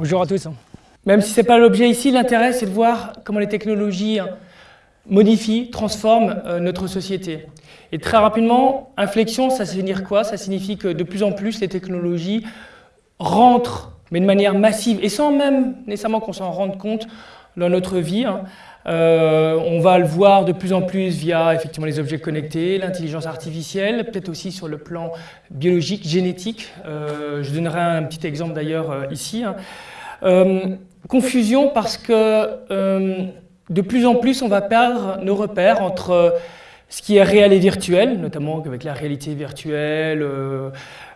Bonjour à tous. Même si ce n'est pas l'objet ici, l'intérêt c'est de voir comment les technologies modifient, transforment euh, notre société. Et très rapidement, inflexion, ça signifie quoi? Ça signifie que de plus en plus les technologies rentrent, mais de manière massive, et sans même nécessairement qu'on s'en rende compte dans notre vie. Euh, on va le voir de plus en plus via effectivement les objets connectés, l'intelligence artificielle, peut-être aussi sur le plan biologique, génétique. Euh, je donnerai un petit exemple d'ailleurs euh, ici. Hein. confusion parce que de plus en plus on va perdre nos repères entre ce qui est réel et virtuel, notamment avec la réalité virtuelle,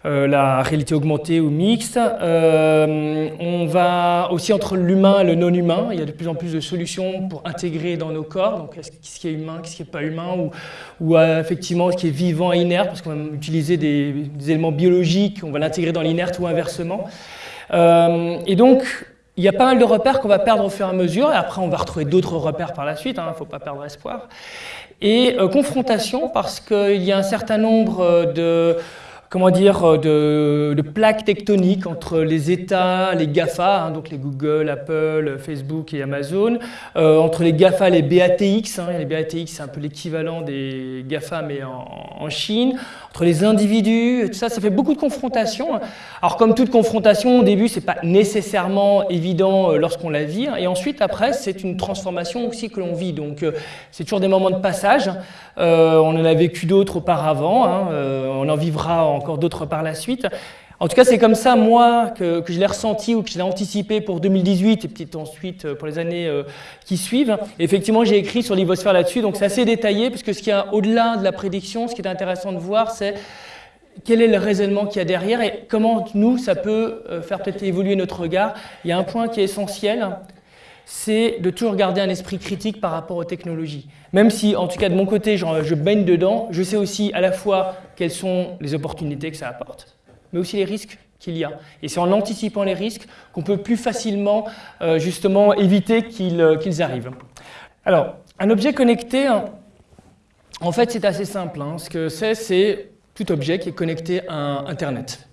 la réalité augmentée ou mixte. Euh, on va aussi entre l'humain et le non-humain. Il y a de plus en plus de solutions pour intégrer dans nos corps, donc ce qui est humain, ce qui n'est pas humain, ou, ou effectivement ce qui est vivant et inerte, parce qu'on va utiliser des, éléments biologiques, on va l'intégrer dans l'inerte ou inversement. et donc, il y a pas mal de repères qu'on va perdre au fur et à mesure, et après on va retrouver d'autres repères par la suite, il hein, ne faut pas perdre espoir. Et euh, confrontation, parce qu'il y a un certain nombre euh, de, comment dire, euh, de, plaques tectoniques entre les États, les GAFA, hein, donc les Google, Apple, Facebook et Amazon, entre les GAFA et les BATX, hein, les BATX c'est un peu l'équivalent des GAFA mais en, Chine, entre les individus, tout ça, ça fait beaucoup de confrontations. Alors comme toute confrontation, au début, c'est pas nécessairement évident lorsqu'on la vit, hein, et ensuite, après, c'est une transformation aussi que l'on vit, donc c'est toujours des moments de passage. on en a vécu d'autres auparavant, on en vivra en encore d'autres par la suite. En tout cas, c'est comme ça, moi, que, je l'ai ressenti ou que je l'ai anticipé pour 2018 et peut-être ensuite euh, pour les années euh, qui suivent. effectivement, j'ai écrit sur l'Ivosphère là-dessus, donc c'est assez détaillé, parce que ce qui est au-delà de la prédiction, ce qui est intéressant de voir, c'est quel est le raisonnement qu'il y a derrière et comment nous, ça peut euh, faire peut-être évoluer notre regard. Il y a un point qui est essentiel, c'est de toujours garder un esprit critique par rapport aux technologies. Même si, en tout cas de mon côté, je baigne dedans, je sais aussi à la fois quelles sont les opportunités que ça apporte, mais aussi les risques qu'il y a. Et c'est en anticipant les risques qu'on peut plus facilement euh, justement éviter euh, qu'ils arrivent. Alors, un objet connecté, hein, en fait c'est assez simple. Hein. Ce que c'est, c'est tout objet qui est connecté à Internet.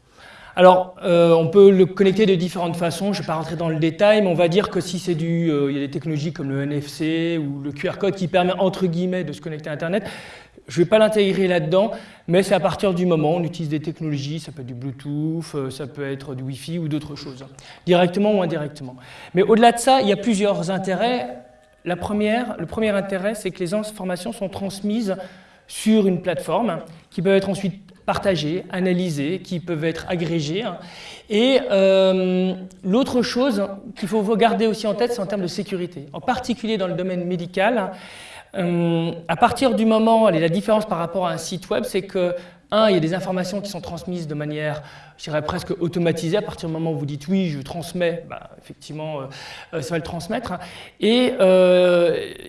Alors, euh, on peut le connecter de différentes façons, je ne vais pas rentrer dans le détail, mais on va dire que si c'est du... Il y a des technologies comme le NFC ou le QR code qui permet, entre guillemets, de se connecter à Internet. Je ne vais pas l'intégrer là-dedans, mais c'est à partir du moment où on utilise des technologies, ça peut être du Bluetooth, euh, ça peut être du Wi-Fi ou d'autres choses, directement ou indirectement. Mais au-delà de ça, il y a plusieurs intérêts. La première, le premier intérêt, c'est que les informations sont transmises sur une plateforme qui peut être ensuite partagés, analysés, qui peuvent être agrégés. Et euh, l'autre chose qu'il faut garder aussi en tête, c'est en termes de sécurité. En particulier dans le domaine médical, euh, à partir du moment, la différence par rapport à un site web, c'est que, un, il y a des informations qui sont transmises de manière, je dirais presque automatisée, à partir du moment où vous dites oui, je transmets, bah, effectivement, euh, ça va le transmettre. Et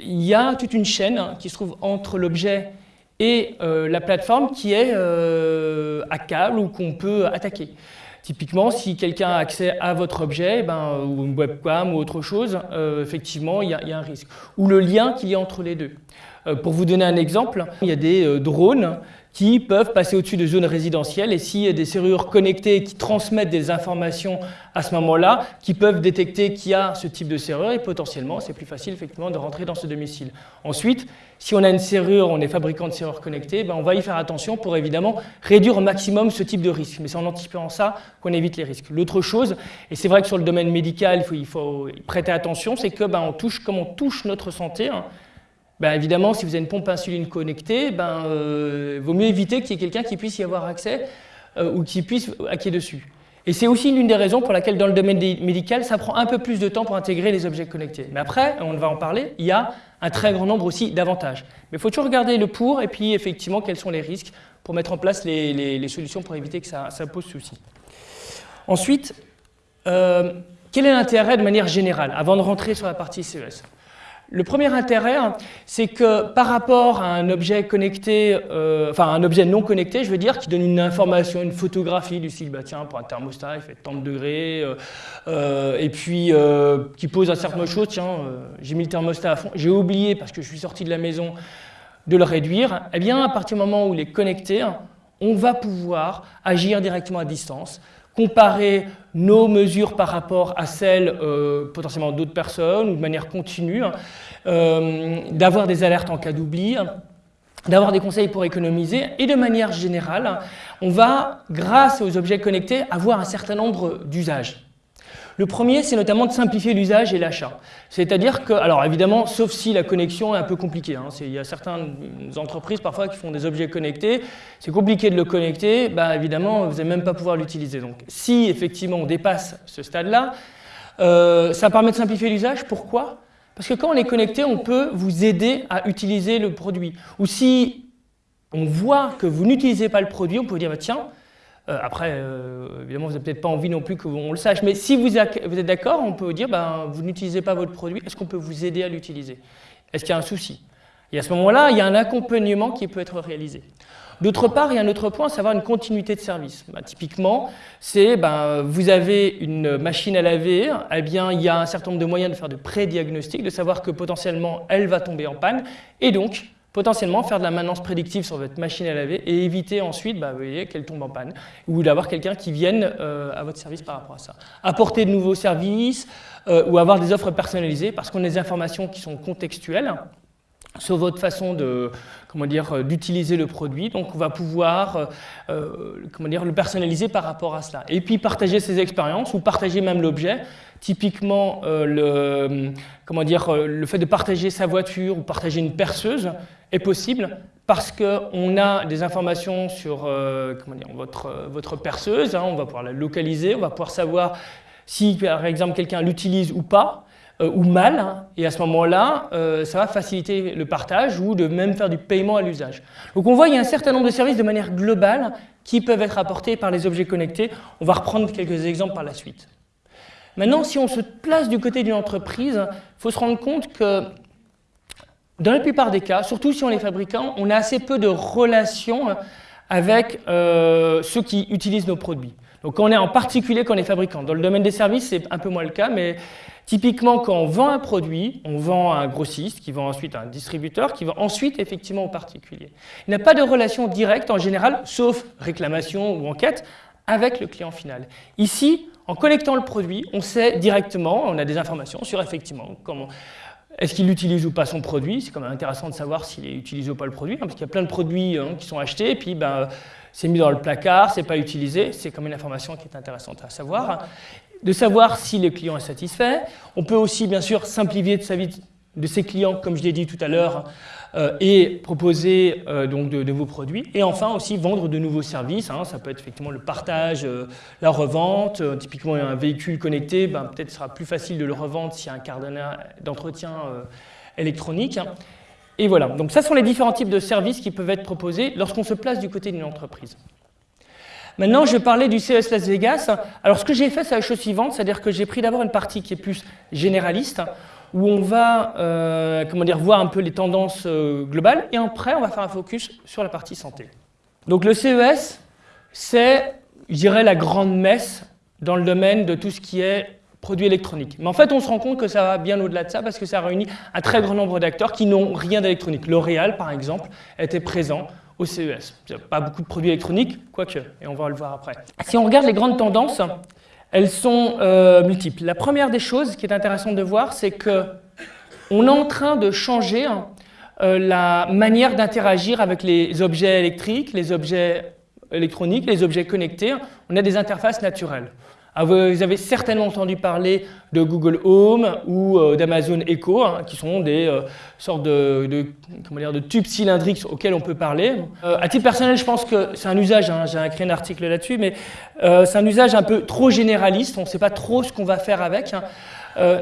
il y a toute une chaîne qui se trouve entre l'objet et euh, la plateforme qui est euh, à câble ou qu'on peut attaquer. Typiquement, si quelqu'un a accès à votre objet, eh ben, ou une webcam ou autre chose, euh, effectivement, il y, a un risque. Ou le lien qu'il y a entre les deux. pour vous donner un exemple, il y a des drones qui peuvent passer au-dessus de zones résidentielles et s'il y a des serrures connectées qui transmettent des informations à ce moment-là, qui peuvent détecter qu'il y a ce type de serrure et potentiellement c'est plus facile effectivement de rentrer dans ce domicile. Ensuite, si on a une serrure, on est fabricant de serrures connectées, ben on va y faire attention pour évidemment réduire au maximum ce type de risque. Mais c'est en anticipant ça qu'on évite les risques. L'autre chose, et c'est vrai que sur le domaine médical, il faut, prêter attention, c'est que ben, on touche, comme on touche notre santé, hein, ben évidemment, si vous avez une pompe insuline connectée, ben, euh, vaut mieux éviter qu'il y ait quelqu'un qui puisse y avoir accès euh, ou qui puisse hacker dessus. Et c'est aussi l'une des raisons pour laquelle dans le domaine médical, ça prend un peu plus de temps pour intégrer les objets connectés. Mais après, on va en parler, il y a un très grand nombre aussi d'avantages. Mais il faut toujours regarder le pour et puis effectivement quels sont les risques pour mettre en place les, solutions pour éviter que ça, pose souci. Ensuite, euh, quel est l'intérêt de manière générale, avant de rentrer sur la partie CES le premier intérêt, c'est que par rapport à un objet connecté, euh, enfin un objet non connecté, je veux dire, qui donne une information, une photographie du style, bah tiens, pour un thermostat, il fait tant de degrés, euh, euh, et puis qui pose un certain chose, tiens, j'ai mis le thermostat à fond, j'ai oublié parce que je suis sorti de la maison de le réduire, eh bien à partir du moment où il est connecté, on va pouvoir agir directement à distance, comparer nos mesures par rapport à celles potentiellement d'autres personnes ou de manière continue, hein, d'avoir des alertes en cas d'oubli, d'avoir des conseils pour économiser et de manière générale, on va, grâce aux objets connectés, avoir un certain nombre d'usages. Le premier, c'est notamment de simplifier l'usage et l'achat. C'est-à-dire que, alors évidemment, sauf si la connexion est un peu compliquée. Hein, il y a certaines entreprises parfois qui font des objets connectés, c'est compliqué de le connecter, bah, évidemment, vous n'allez même pas pouvoir l'utiliser. Donc si effectivement on dépasse ce stade-là, euh, ça permet de simplifier l'usage. Pourquoi? Parce que quand on est connecté, on peut vous aider à utiliser le produit. Ou si on voit que vous n'utilisez pas le produit, on peut dire, bah, tiens, après, euh, évidemment, vous n'avez peut-être pas envie non plus qu'on le sache, mais si vous, êtes d'accord, on peut dire, bah, vous n'utilisez pas votre produit, est-ce qu'on peut vous aider à l'utiliser? Est-ce qu'il y a un souci? Et à ce moment-là, il y a un accompagnement qui peut être réalisé. D'autre part, il y a un autre point, savoir une continuité de service. Bah, typiquement, c'est ben, vous avez une machine à laver, eh bien, il y a un certain nombre de moyens de faire de pré-diagnostic, de savoir que potentiellement elle va tomber en panne, et donc potentiellement faire de la maintenance prédictive sur votre machine à laver et éviter ensuite bah, qu'elle tombe en panne ou d'avoir quelqu'un qui vienne euh, à votre service par rapport à ça. Apporter de nouveaux services euh, ou avoir des offres personnalisées parce qu'on a des informations qui sont contextuelles sur votre façon de, comment dire, euh, d'utiliser le produit. Donc, on va pouvoir euh, euh, comment dire, le personnaliser par rapport à cela. Et puis, partager ses expériences ou partager même l'objet. Typiquement, le, comment dire, le fait de partager sa voiture ou partager une perceuse est possible parce qu'on a des informations sur comment dire, votre, votre perceuse. Hein. on va pouvoir la localiser, on va pouvoir savoir si, par exemple, quelqu'un l'utilise ou pas. Euh, ou mal, hein. et à ce moment-là, euh, ça va faciliter le partage ou de même faire du paiement à l'usage. Donc on voit qu'il y a un certain nombre de services de manière globale qui peuvent être apportés par les objets connectés. On va reprendre quelques exemples par la suite. Maintenant, si on se place du côté d'une entreprise, il faut se rendre compte que dans la plupart des cas, surtout si on est fabricant, on a assez peu de relations avec euh, ceux qui utilisent nos produits. Donc on est en particulier quand on est fabricant. Dans le domaine des services, c'est un peu moins le cas, mais Typiquement, quand on vend un produit, on vend à un grossiste, qui vend ensuite à un distributeur, qui vend ensuite effectivement au particulier. Il n'y a pas de relation directe en général, sauf réclamation ou enquête, avec le client final. Ici, en collectant le produit, on sait directement, on a des informations sur effectivement comment, est-ce qu'il utilise ou pas son produit C'est quand même intéressant de savoir s'il utilise ou pas le produit, hein, parce qu'il y a plein de produits hein, qui sont achetés, et puis ben, c'est mis dans le placard, c'est pas utilisé, c'est comme une information qui est intéressante à savoir de savoir si le client est satisfait. On peut aussi, bien sûr, simplifier de sa vie de ses clients, comme je l'ai dit tout à l'heure, euh, et proposer euh, donc de, nouveaux produits. Et enfin aussi vendre de nouveaux services. Hein. ça peut être effectivement le partage, euh, la revente. typiquement, un véhicule connecté, ben, peut-être sera plus facile de le revendre s'il y a un carnet d'entretien électronique. Et voilà. Donc ça sont les différents types de services qui peuvent être proposés lorsqu'on se place du côté d'une entreprise. Maintenant, je parler du CES Las Vegas. Alors, ce que j'ai fait, c'est la chose suivante, c'est-à-dire que j'ai pris d'abord une partie qui est plus généraliste, où on va euh, comment dire, voir un peu les tendances euh, globales, et après, on va faire un focus sur la partie santé. Donc, le CES, c'est, je dirais, la grande messe dans le domaine de tout ce qui est produits électroniques. Mais en fait, on se rend compte que ça va bien au-delà de ça parce que ça réunit un très grand nombre d'acteurs qui n'ont rien d'électronique. L'Oréal, par exemple, était présent au CES. Pas beaucoup de produits électroniques, quoique, et on va le voir après. Si on regarde les grandes tendances, elles sont euh, multiples. La première des choses qui est intéressante de voir, c'est que on est en train de changer euh, la manière d'interagir avec les objets électriques, les objets électroniques, les objets connectés. On a des interfaces naturelles. Ah, vous avez certainement entendu parler de Google Home ou euh, d'Amazon Echo, hein, qui sont des euh, sortes de, comment dire, de, tubes cylindriques auxquels on peut parler. Euh, à titre personnel, je pense que c'est un usage, hein, j'ai écrit un article là-dessus, mais c'est un usage un peu trop généraliste, on ne sait pas trop ce qu'on va faire avec. Hein.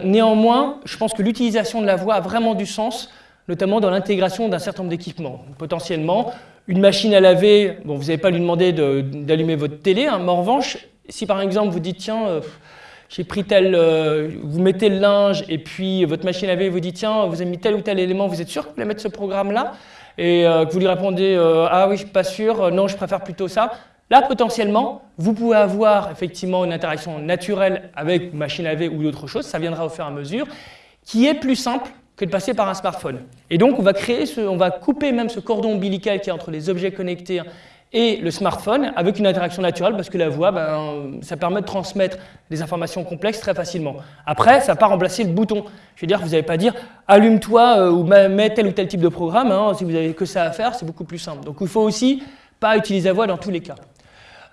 néanmoins, je pense que l'utilisation de la voix a vraiment du sens, notamment dans l'intégration d'un certain nombre d'équipements. Potentiellement, une machine à laver, bon, vous n'avez pas lui demander d'allumer votre télé, mais en revanche, si par exemple vous dites, tiens, euh, j'ai pris tel, euh, vous mettez le linge et puis votre machine à laver vous dit, tiens, vous avez mis tel ou tel élément, vous êtes sûr que vous voulez mettre ce programme-là? Et euh, que vous lui répondez, ah oui, je suis pas sûr, non, je préfère plutôt ça. Là, potentiellement, vous pouvez avoir effectivement une interaction naturelle avec machine à laver ou d'autres choses, ça viendra au fur et à mesure, qui est plus simple que de passer par un smartphone. Et donc, on va créer, on va couper même ce cordon ombilical qui est entre les objets connectés et le smartphone avec une interaction naturelle parce que la voix, ben, ça permet de transmettre des informations complexes très facilement. Après, ça n'a pas remplacer le bouton. Je veux dire, vous n'allez pas dire allume-toi euh, ou mets tel ou tel type de programme. Hein. si vous n'avez que ça à faire, c'est beaucoup plus simple. Donc il faut aussi pas utiliser la voix dans tous les cas.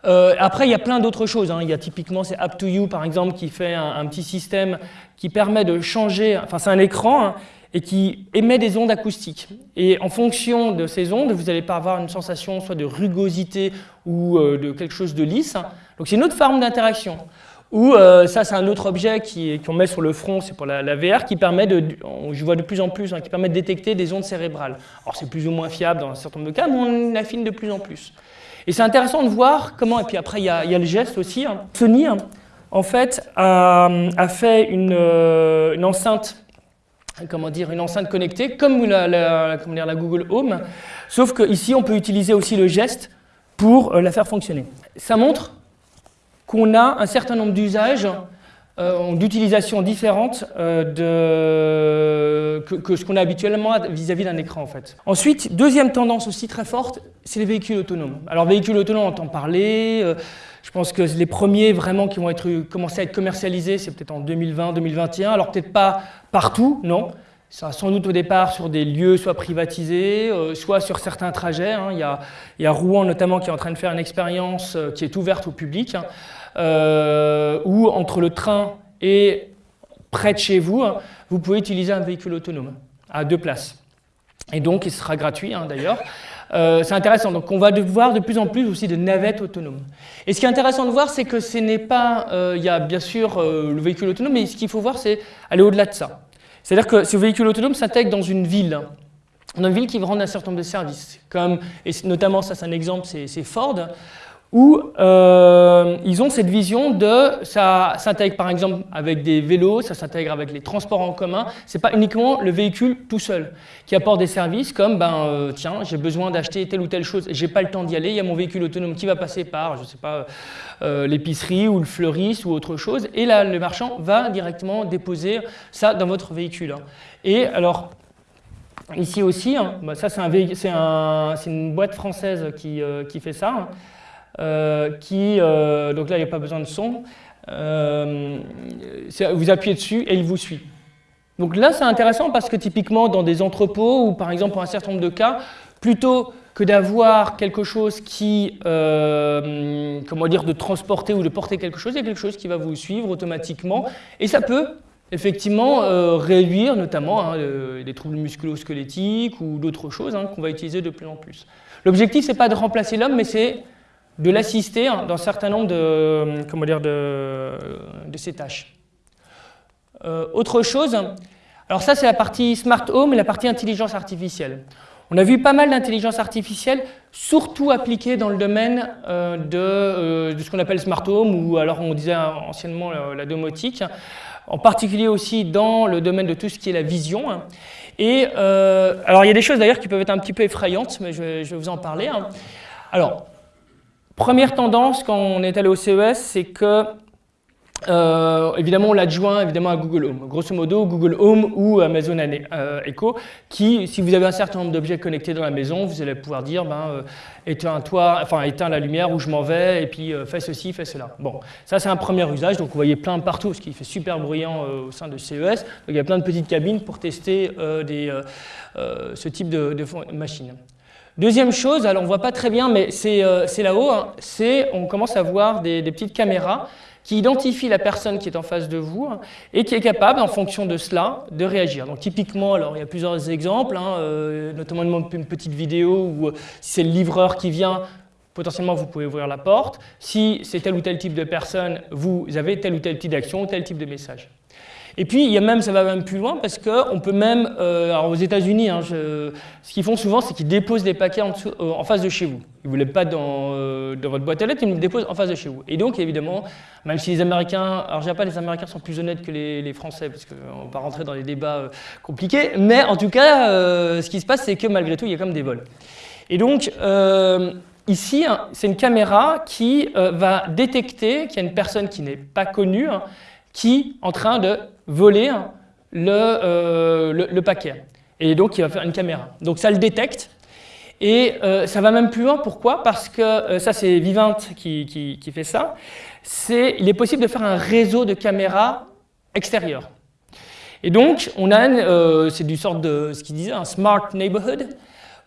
Euh, après, il y a plein d'autres choses. Hein. Il y a typiquement, c'est App to You, par exemple, qui fait un, petit système qui permet de changer, enfin c'est un écran, hein, et qui émet des ondes acoustiques. Et en fonction de ces ondes, vous n'allez pas avoir une sensation soit de rugosité ou euh, de quelque chose de lisse. Donc c'est une autre forme d'interaction. Ou euh, ça, c'est un autre objet qu'on met sur le front, c'est pour la, VR, qui permet de, je vois de plus en plus, hein, qui permet de détecter des ondes cérébrales. Alors c'est plus ou moins fiable dans un certain nombre de cas, mais on affine de plus en plus. Et c'est intéressant de voir comment, et puis après il y a, le geste aussi, hein. Sony, hein, en fait, a, fait une, euh, une enceinte comment dire, une enceinte connectée, comme la, Google Home, sauf qu'ici, on peut utiliser aussi le geste pour euh, la faire fonctionner. Ça montre qu'on a un certain nombre d'usages, euh, d'utilisations différentes euh, que, ce qu'on a habituellement vis-à-vis d'un écran en fait. Ensuite, deuxième tendance aussi très forte, c'est les véhicules autonomes. Alors véhicules autonomes, on entend parler, pense que les premiers vraiment qui vont commencer à être commercialisés, c'est peut-être en 2020-2021. Alors peut-être pas partout, non. Ça sans doute au départ sur des lieux soit privatisés, euh, soit sur certains trajets. Hein. Il, y a, Rouen notamment qui est en train de faire une expérience euh, qui est ouverte au public, hein. euh, où entre le train et près de chez vous, hein, vous pouvez utiliser un véhicule autonome à deux places. Et donc il sera gratuit d'ailleurs. Euh, c'est intéressant. Donc on va voir de plus en plus aussi de navettes autonomes. Et ce qui est intéressant de voir, c'est que ce n'est pas, euh, il y a bien sûr euh, le véhicule autonome, mais ce qu'il faut voir, c'est aller au-delà de ça. C'est-à-dire que ce véhicule autonome s'intègre dans une ville, dans une ville qui va rendre un certain nombre de services, comme, et notamment ça c'est un exemple, c'est Ford, où euh, ils ont cette vision de, ça s'intègre par exemple avec des vélos, ça s'intègre avec les transports en commun, c'est pas uniquement le véhicule tout seul qui apporte des services comme, ben euh, tiens, j'ai besoin d'acheter telle ou telle chose, j'ai pas le temps d'y aller, il y a mon véhicule autonome qui va passer par, je sais pas, euh, l'épicerie ou le fleuriste ou autre chose, et là le marchand va directement déposer ça dans votre véhicule. Et alors, Ici aussi, hein, bah, ça c'est un, une boîte française qui, qui fait ça. Hein. Euh, qui, euh, donc là il n'y a pas besoin de son, euh, vous appuyez dessus et il vous suit. Donc là c'est intéressant parce que typiquement dans des entrepôts ou par exemple pour un certain nombre de cas, plutôt que d'avoir quelque chose qui, comment dire, de transporter ou de porter quelque chose, il y a quelque chose qui va vous suivre automatiquement et ça peut effectivement réduire notamment hein, des troubles musculo-squelettiques ou d'autres choses hein, qu'on va utiliser de plus en plus. L'objectif, c'est pas de remplacer l'homme, mais c'est de l'assister dans un certain nombre de, comment dire, de, de ces tâches. Euh, autre chose, alors ça c'est la partie smart home et la partie intelligence artificielle. On a vu pas mal d'intelligence artificielle, surtout appliquée dans le domaine euh, de, euh, de, ce qu'on appelle smart home, ou alors on disait anciennement la, domotique, en particulier aussi dans le domaine de tout ce qui est la vision. Et alors il y a des choses d'ailleurs qui peuvent être un petit peu effrayantes, mais je, vais vous en parler. Hein. Alors, Première tendance quand on est allé au CES, c'est que euh, évidemment, on l'adjoint évidemment à Google Home. Grosso modo, Google Home ou Amazon euh, Echo, qui, si vous avez un certain nombre d'objets connectés dans la maison, vous allez pouvoir dire, ben, euh, éteins, toi, enfin, éteins la lumière où je m'en vais, et puis fais ceci, fais cela. Bon, ça c'est un premier usage, donc vous voyez plein partout, ce qui fait super bruyant au sein de CES. Donc il y a plein de petites cabines pour tester ce type de, de machine. Deuxième chose, alors on ne voit pas très bien, mais c'est euh, là-haut, hein, c'est on commence à voir des, petites caméras qui identifient la personne qui est en face de vous hein, et qui est capable, en fonction de cela, de réagir. Donc typiquement, alors il y a plusieurs exemples, hein, euh, notamment une petite vidéo où euh, si c'est le livreur qui vient, potentiellement vous pouvez ouvrir la porte. Si c'est tel ou tel type de personne, vous avez tel ou tel type d'action, tel type de message. Et puis, il y a même, ça va même plus loin parce qu'on peut même, euh, alors aux États-Unis, hein, ce qu'ils font souvent, c'est qu'ils déposent des paquets en, euh, face de chez vous. Ils ne vous les pas dans, euh, dans, votre boîte à lettres, ils les déposent en face de chez vous. Et donc, évidemment, même si les Américains, alors je pas, les Américains sont plus honnêtes que les, les Français, parce qu'on ne va pas rentrer dans des débats compliqués, mais en tout cas, ce qui se passe, c'est que malgré tout, il y a comme des vols. Et donc, Ici, hein, c'est une caméra qui va détecter qu'il y a une personne qui n'est pas connue, hein, qui est en train de voler euh, le, le, paquet. Et donc, il va faire une caméra. Donc, ça le détecte. Et ça va même plus loin, pourquoi? Parce que ça c'est Vivint qui, qui, qui fait ça, c'est il est possible de faire un réseau de caméras extérieures. Et donc, on a, euh, c'est du sort de ce qu'il disait, un smart neighborhood,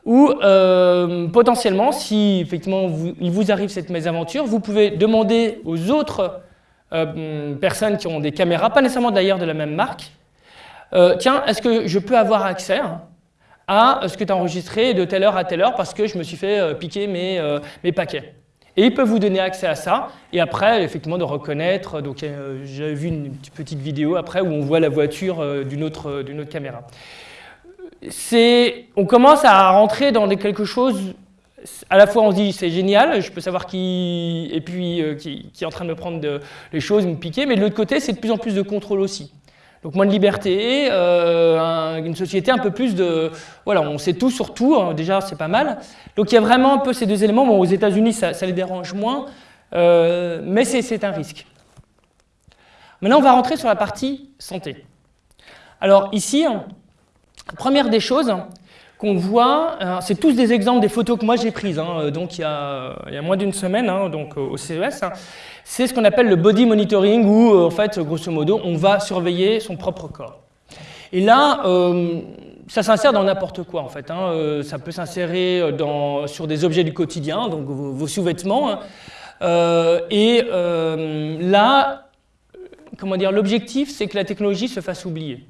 où euh, potentiellement, si effectivement il vous arrive cette mésaventure, vous pouvez demander aux autres euh, personnes qui ont des caméras, pas nécessairement d'ailleurs de la même marque, tiens, est-ce que je peux avoir accès à ce que tu as enregistré de telle heure à telle heure parce que je me suis fait piquer mes, mes paquets? Et ils peuvent vous donner accès à ça, et après, effectivement, de reconnaître. Donc, euh, j'ai vu une petite vidéo après où on voit la voiture euh, d'une autre, euh, autre caméra. On commence à rentrer dans quelque chose à la fois on se dit c'est génial, je peux savoir qui, et puis, qui, est en train de me prendre les choses, me piquer, mais de l'autre côté c'est de plus en plus de contrôle aussi. Donc moins de liberté, euh, une société un peu plus de... Voilà, on sait tout sur tout, hein, déjà c'est pas mal. Donc il y a vraiment un peu ces deux éléments. Bon, aux États-Unis ça, les dérange moins, euh, mais c'est un risque. Maintenant on va rentrer sur la partie santé. Alors ici, première des choses, qu'on voit, euh, c'est tous des exemples des photos que moi j'ai prises, hein, euh, donc il y, a, moins d'une semaine, hein, donc au CES. Hein. C'est ce qu'on appelle le body monitoring, où euh, en fait, grosso modo, on va surveiller son propre corps. Et là, ça s'insère dans n'importe quoi en fait. ça peut s'insérer sur des objets du quotidien, donc vos, sous-vêtements. et là, comment dire, l'objectif, c'est que la technologie se fasse oublier.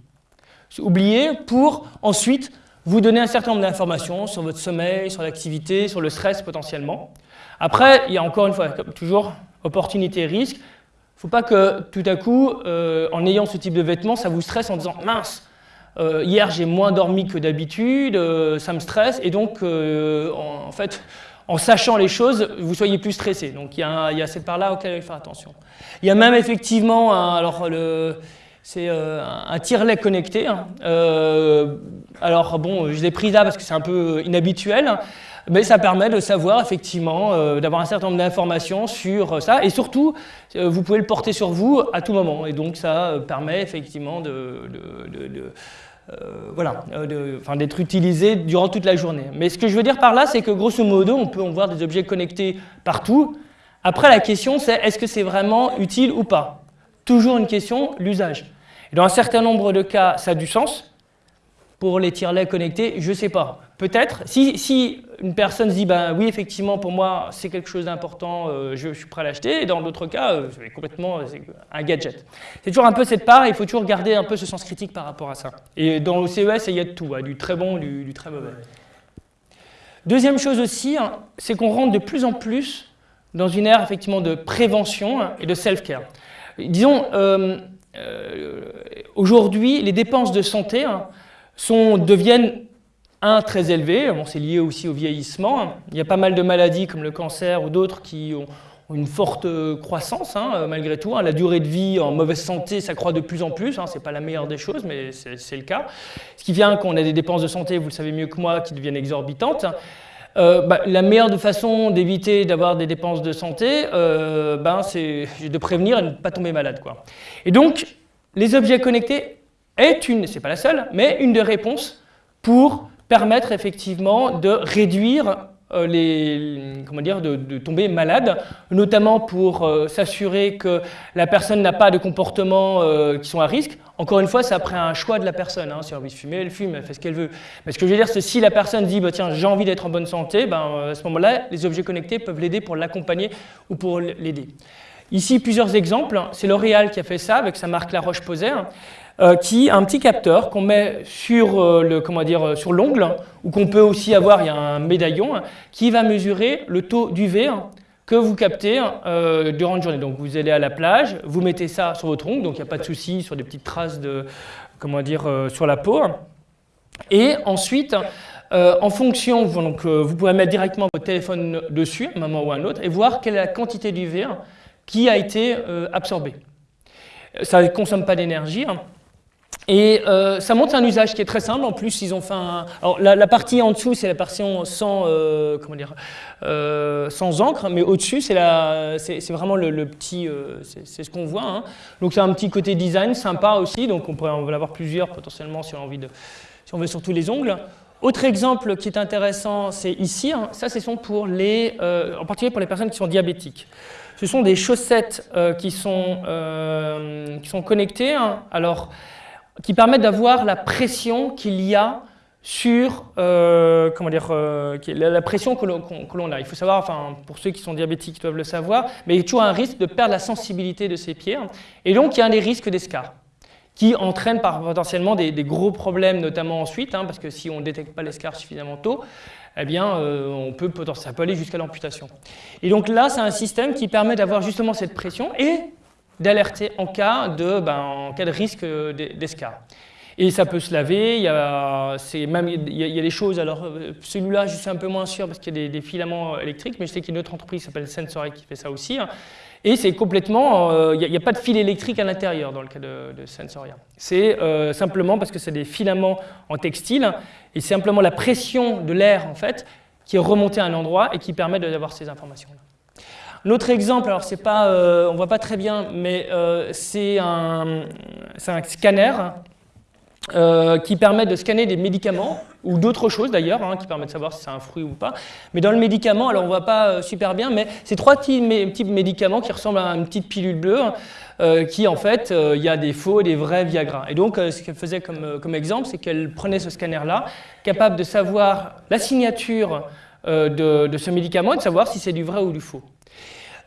Oublier pour ensuite vous donner un certain nombre d'informations sur votre sommeil, sur l'activité, sur le stress potentiellement. Après, il y a encore une fois, comme toujours, opportunité et risque. Il ne faut pas que tout à coup, euh, en ayant ce type de vêtements, ça vous stresse en disant « mince, euh, hier j'ai moins dormi que d'habitude, euh, ça me stresse » et donc, en, fait, en sachant les choses, vous soyez plus stressé. Donc il y a, il y a cette part-là auquel il faut faire attention. Il y a même effectivement, alors le c'est euh, un tirelet connecté. Hein. Euh, alors bon, je l'ai pris là parce que c'est un peu inhabituel, mais ça permet de savoir effectivement, euh, d'avoir un certain nombre d'informations sur ça. Et surtout, vous pouvez le porter sur vous à tout moment. Et donc ça permet effectivement de, d'être utilisé durant toute la journée. Mais ce que je veux dire par là, c'est que grosso modo, on peut voir des objets connectés partout. Après, la question, c'est est-ce que c'est vraiment utile ou pas? Toujours une question, l'usage. Dans un certain nombre de cas, ça a du sens. Pour les tirelets connectés, je ne sais pas. Peut-être. Si, une personne se dit, ben oui, effectivement, pour moi, c'est quelque chose d'important, euh, je, suis prêt à l'acheter. Et dans d'autres cas, euh, c'est complètement un gadget. C'est toujours un peu cette part, il faut toujours garder un peu ce sens critique par rapport à ça. Et dans le CES, il y a de tout, hein, du très bon, du, très mauvais. Deuxième chose aussi, hein, c'est qu'on rentre de plus en plus dans une ère effectivement de prévention et de self-care. Disons, euh, euh, aujourd'hui, les dépenses de santé hein, deviennent un, très élevées, bon, c'est lié aussi au vieillissement. Il y a pas mal de maladies comme le cancer ou d'autres qui ont, une forte croissance hein, malgré tout. Hein. La durée de vie en mauvaise santé, ça croît de plus en plus. Hein. Ce n'est pas la meilleure des choses, mais c'est le cas. Ce qui vient qu'on a des dépenses de santé, vous le savez mieux que moi, qui deviennent exorbitantes. Euh, bah, la meilleure façon d'éviter d'avoir des dépenses de santé, euh, ben, c'est de prévenir et de ne pas tomber malade. Quoi. Et donc, les objets connectés est une, c'est pas la seule, mais une des réponses pour permettre effectivement de réduire les, comment dire, de, tomber malade, notamment pour euh, s'assurer que la personne n'a pas de comportements euh, qui sont à risque. Encore une fois, c'est après un choix de la personne. Hein. Si elle de fumer, elle fume, elle fait ce qu'elle veut. Mais ce que je veux dire, c'est si la personne dit bah, tiens, j'ai envie d'être en bonne santé, ben, à ce moment-là, les objets connectés peuvent l'aider pour l'accompagner ou pour l'aider. Ici, plusieurs exemples. C'est L'Oréal qui a fait ça avec sa marque La Roche-Posay. Euh, qui a un petit capteur qu'on met sur euh, euh, l'ongle ou qu'on peut aussi avoir, il y a un médaillon qui va mesurer le taux d'UV que vous captez durant une journée. Donc vous allez à la plage, vous mettez ça sur votre ongle, donc il n'y a pas de souci sur des petites traces de comment dire sur la peau. Et ensuite, en fonction, donc, vous pouvez mettre directement votre téléphone dessus, un moment ou un autre, et voir quelle est la quantité d'UV qui a été absorbée. Ça ne consomme pas d'énergie. Et euh, ça montre un usage qui est très simple. En plus, ils ont fait. Alors, la, partie en dessous, c'est la partie sans, euh, comment dire, euh, sans encre, mais au-dessus, c'est vraiment le, petit... c'est ce qu'on voit. Hein. Donc, c'est un petit côté design sympa aussi. Donc, on pourrait en avoir plusieurs potentiellement si on a envie de... Si on veut surtout les ongles. autre exemple qui est intéressant, c'est ici. Hein. ça, ce sont pour les, en particulier pour les personnes qui sont diabétiques. Ce sont des chaussettes qui, sont, qui sont connectées, hein. alors, qui permettent d'avoir la pression qu'il y a sur euh, comment dire, euh, la, pression que l'on a. Il faut savoir, enfin, pour ceux qui sont diabétiques ils doivent le savoir, mais il y a toujours un risque de perdre la sensibilité de ses pieds. Et donc, il y a des risques d'escar qui entraînent par, potentiellement des, gros problèmes, notamment ensuite, hein, parce que si on ne détecte pas l'escar suffisamment tôt, eh bien, euh, on peut, ça peut aller jusqu'à l'amputation. Et donc là, c'est un système qui permet d'avoir justement cette pression et d'alerter en, cas de, ben, en cas de risque d'escar. Et ça peut se laver, il y a, même, il y a, des choses, alors euh, celui-là je suis un peu moins sûr parce qu'il y a des, filaments électriques, mais je sais qu'il y a une autre entreprise qui s'appelle Sensory qui fait ça aussi. Hein. Et c'est complètement, euh, il n'y a, pas de fil électrique à l'intérieur dans le cas de, Sensoria. C'est euh, simplement parce que c'est des filaments en textile, et c'est simplement la pression de l'air en fait qui est remontée à un endroit et qui permet d'avoir ces informations-là. L'autre exemple, alors c'est pas, on voit pas très bien, mais c'est un, un, scanner euh, qui permet de scanner des médicaments, ou d'autres choses d'ailleurs, hein, qui permettent de savoir si c'est un fruit ou pas. Mais dans le médicament, alors on ne voit pas euh, super bien, mais c'est trois petits, médicaments qui ressemblent à une petite pilule bleue, euh, qui en fait, il y a des faux et des vrais Viagra. Et donc, ce qu'elle faisait comme, comme exemple, c'est qu'elle prenait ce scanner-là, capable de savoir la signature de, de ce médicament et de savoir si c'est du vrai ou du faux.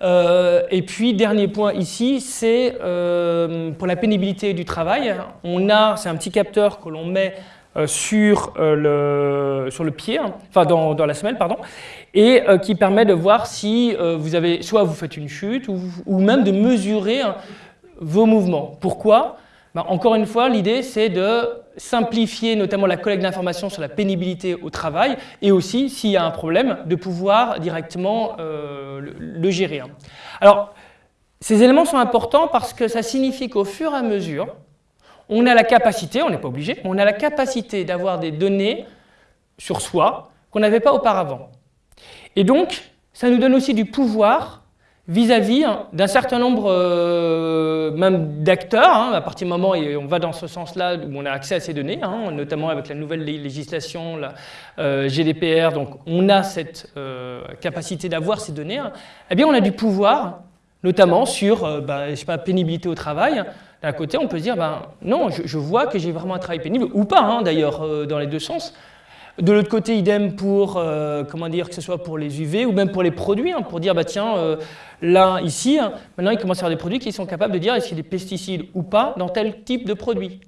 Euh, et puis, dernier point ici, c'est euh, pour la pénibilité du travail. On a, c'est un petit capteur que l'on met euh, sur, le, sur le pied, hein, enfin dans, dans, la semelle, pardon, et qui permet de voir si vous avez, soit vous faites une chute, ou, même de mesurer hein, vos mouvements. Pourquoi? Ben, Encore une fois, l'idée, c'est de simplifier notamment la collecte d'informations sur la pénibilité au travail et aussi, s'il y a un problème, de pouvoir directement euh, le, gérer. Hein. Alors, ces éléments sont importants parce que ça signifie qu'au fur et à mesure, on a la capacité, on n'est pas obligé, on a la capacité d'avoir des données sur soi qu'on n'avait pas auparavant. Et donc, ça nous donne aussi du pouvoir vis-à-vis hein, d'un certain nombre euh, même d'acteurs, hein, à partir du moment où on va dans ce sens-là où on a accès à ces données, hein, notamment avec la nouvelle législation, la euh, GDPR, donc on a cette euh, capacité d'avoir ces données, eh bien on a du pouvoir, notamment sur, bah, sais pas, pénibilité au travail. D'un côté, on peut se dire, ben, non, je vois que j'ai vraiment un travail pénible, ou pas d'ailleurs, dans les deux sens, de l'autre côté, idem pour, euh, comment dire, que ce soit pour les UV ou même pour les produits, hein, pour dire, bah tiens, euh, là, ici, hein, maintenant, il commence à avoir des produits qui sont capables de dire est-ce qu'il y a des pesticides ou pas dans tel type de produit.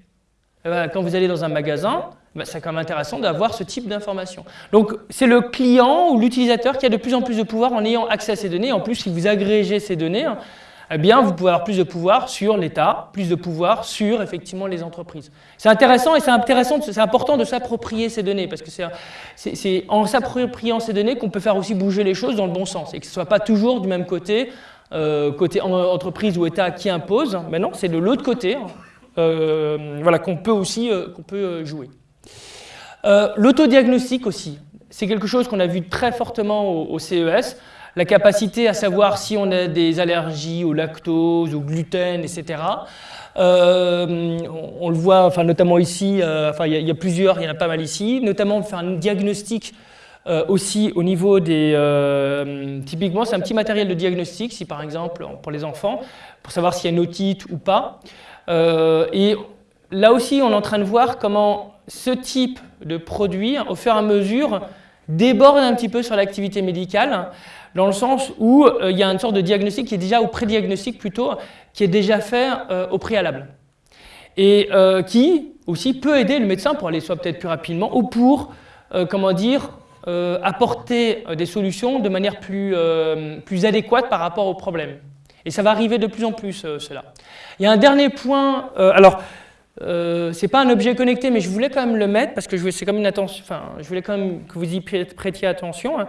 Ben, quand vous allez dans un magasin, ben, c'est quand même intéressant d'avoir ce type d'information. Donc, c'est le client ou l'utilisateur qui a de plus en plus de pouvoir en ayant accès à ces données. En plus, si vous agrégez ces données, hein, eh bien, vous pouvez avoir plus de pouvoir sur l'État, plus de pouvoir sur, effectivement, les entreprises. C'est intéressant et c'est important de s'approprier ces données, parce que c'est en s'appropriant ces données qu'on peut faire aussi bouger les choses dans le bon sens, et que ce ne soit pas toujours du même côté, euh, côté entreprise ou État qui impose, mais non, c'est de l'autre côté hein, euh, voilà, qu'on peut aussi euh, qu'on peut jouer. L'autodiagnostic aussi, c'est quelque chose qu'on a vu très fortement au CES, la capacité à savoir si on a des allergies au lactose, au gluten, etc. Euh, on, le voit, notamment ici, euh, il y, a plusieurs, il y en a pas mal ici, notamment faire un diagnostic euh, aussi au niveau des... typiquement, c'est un petit matériel de diagnostic, si par exemple, pour les enfants, pour savoir s'il y a une otite ou pas. et là aussi, on est en train de voir comment ce type de produit, au fur et à mesure, déborde un petit peu sur l'activité médicale dans le sens où euh, il y a une sorte de diagnostic qui est déjà, ou pré-diagnostic plutôt, qui est déjà fait euh, au préalable. Et euh, qui aussi peut aider le médecin pour aller soit peut-être plus rapidement, ou pour, comment dire, apporter des solutions de manière plus, plus adéquate par rapport au problème. Et ça va arriver de plus en plus, cela. Il y a un dernier point, alors euh, c'est pas un objet connecté, mais je voulais quand même le mettre parce que c'est comme une attention. Enfin, je voulais quand même que vous y prêtiez attention. Hein.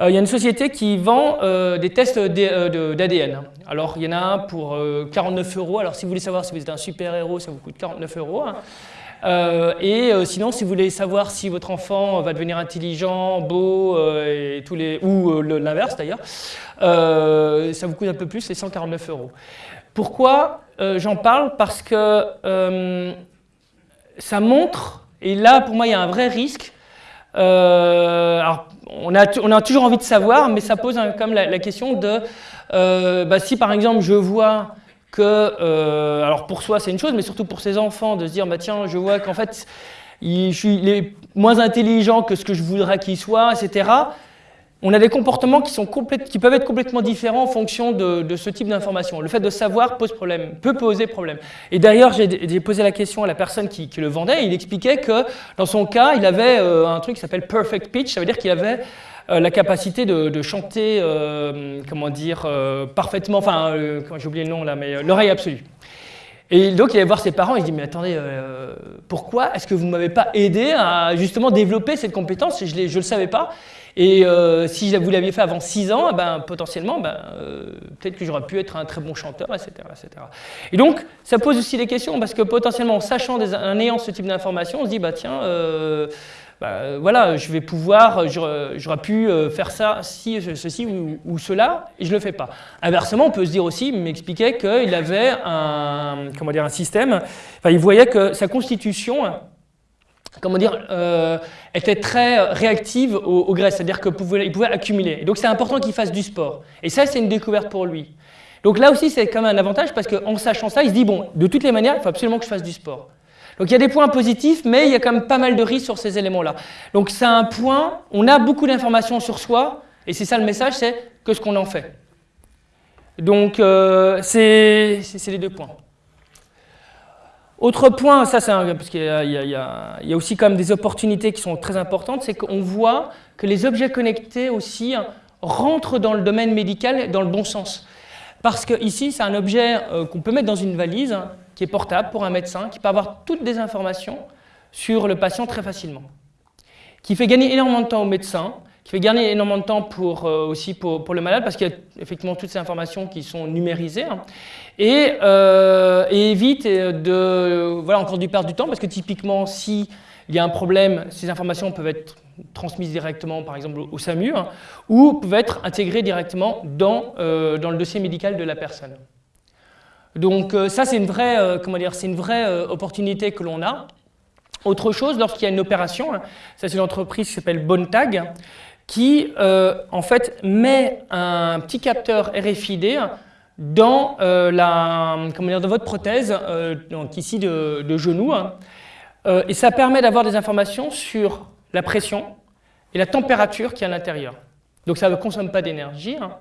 Euh, il y a une société qui vend euh, des tests d'ADN. Alors, il y en a un pour 49 euros. Alors, si vous voulez savoir si vous êtes un super héros, ça vous coûte 49 euros. Hein. Et sinon, si vous voulez savoir si votre enfant va devenir intelligent, beau, tous les, ou l'inverse d'ailleurs, ça vous coûte un peu plus, c'est 149 euros. Pourquoi euh, j'en parle? Parce que euh, ça montre, et là pour moi il y a un vrai risque, on a, toujours envie de savoir, mais ça pose comme la, question de bah, si par exemple je vois que, alors pour soi c'est une chose, mais surtout pour ses enfants, de se dire bah, tiens, je vois qu'en fait il, il, est moins intelligent que ce que je voudrais qu'il soit, etc on a des comportements qui, sont qui peuvent être complètement différents en fonction de, ce type d'information. Le fait de savoir pose problème, peut poser problème. Et d'ailleurs, j'ai posé la question à la personne qui, le vendait, et il expliquait que dans son cas, il avait euh, un truc qui s'appelle perfect pitch, ça veut dire qu'il avait euh, la capacité de, chanter, euh, comment dire, parfaitement, enfin, j'ai oublié le nom là, mais l'oreille absolue. Et donc il allait voir ses parents, il dit mais attendez, pourquoi est-ce que vous ne m'avez pas aidé à justement développer cette compétence? Je ne le savais pas. Et euh, si vous l'aviez fait avant 6 ans, eh ben, potentiellement, ben, euh, peut-être que j'aurais pu être un très bon chanteur, etc., etc. Et donc, ça pose aussi des questions, parce que potentiellement, en sachant, en ayant ce type d'informations, on se dit, bah, tiens, euh, bah, voilà, je vais pouvoir, j'aurais pu faire ça, si, ceci ou, cela, et je ne le fais pas. Inversement, on peut se dire aussi, il m'expliquait qu'il avait un, comment dire, un système, enfin, il voyait que sa constitution comment dire, euh, était très réactive au, graisse, c'est-à-dire qu'il pouvait, pouvait accumuler. Et donc c'est important qu'il fasse du sport. Et ça, c'est une découverte pour lui. Donc là aussi, c'est quand même un avantage parce qu'en sachant ça, il se dit, bon, de toutes les manières, il faut absolument que je fasse du sport. Donc il y a des points positifs, mais il y a quand même pas mal de risques sur ces éléments-là. Donc c'est un point, on a beaucoup d'informations sur soi, et c'est ça le message, c'est que ce qu'on en fait. Donc euh, c'est les deux points. Autre point, ça c'est parce qu'il y, a aussi quand même des opportunités qui sont très importantes, c'est qu'on voit que les objets connectés aussi rentrent dans le domaine médical dans le bon sens. Parce que ici, c'est un objet euh, qu'on peut mettre dans une valise, qui est portable pour un médecin, qui peut avoir toutes des informations sur le patient très facilement, qui fait gagner énormément de temps au médecin, qui fait gagner énormément de temps pour, euh, aussi pour, le malade, parce qu'il y a effectivement toutes ces informations qui sont numérisées, hein. et, euh, et, évite de, voilà, encore du perdre du temps, parce que typiquement, s'il y a un problème, ces informations peuvent être transmises directement, par exemple, au SAMU, hein, ou peuvent être intégrées directement dans, euh, dans le dossier médical de la personne. Donc ça, c'est une vraie, comment dire, une vraie opportunité que l'on a. Autre chose, lorsqu'il y a une opération, hein, ça c'est une entreprise qui s'appelle Bontag, qui euh, en fait met un petit capteur RFID dans, euh, la, comment dire, dans votre prothèse, euh, donc ici de, genou, hein. Et ça permet d'avoir des informations sur la pression et la température qui est à l'intérieur. Donc ça ne consomme pas d'énergie. Hein.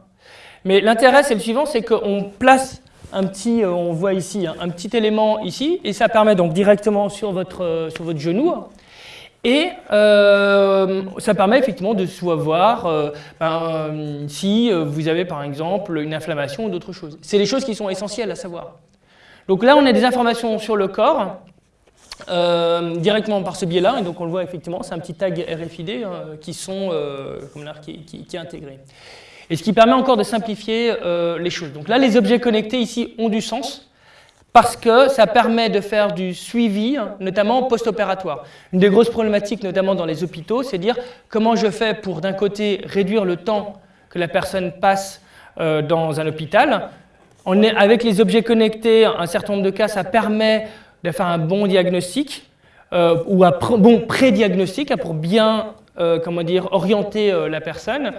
Mais l'intérêt, c'est le suivant, c'est qu'on place un petit, on voit ici, un petit élément ici, et ça permet donc directement sur votre, sur votre genou et euh, ça permet effectivement de savoir euh, ben, si euh, vous avez par exemple une inflammation ou d'autres choses. C'est des choses qui sont essentielles à savoir. Donc là, on a des informations sur le corps directement par ce biais-là, et donc on le voit effectivement, c'est un petit tag RFID qui, sont, qui, qui, qui, est intégré. Et ce qui permet encore de simplifier les choses. Donc là, les objets connectés ici ont du sens, parce que ça permet de faire du suivi, notamment post-opératoire. Une des grosses problématiques, notamment dans les hôpitaux, c'est dire comment je fais pour, d'un côté, réduire le temps que la personne passe euh, dans un hôpital. On est, avec les objets connectés, un certain nombre de cas, ça permet de faire un bon diagnostic euh, ou un bon pré-diagnostic pour bien euh, comment dire, orienter la personne.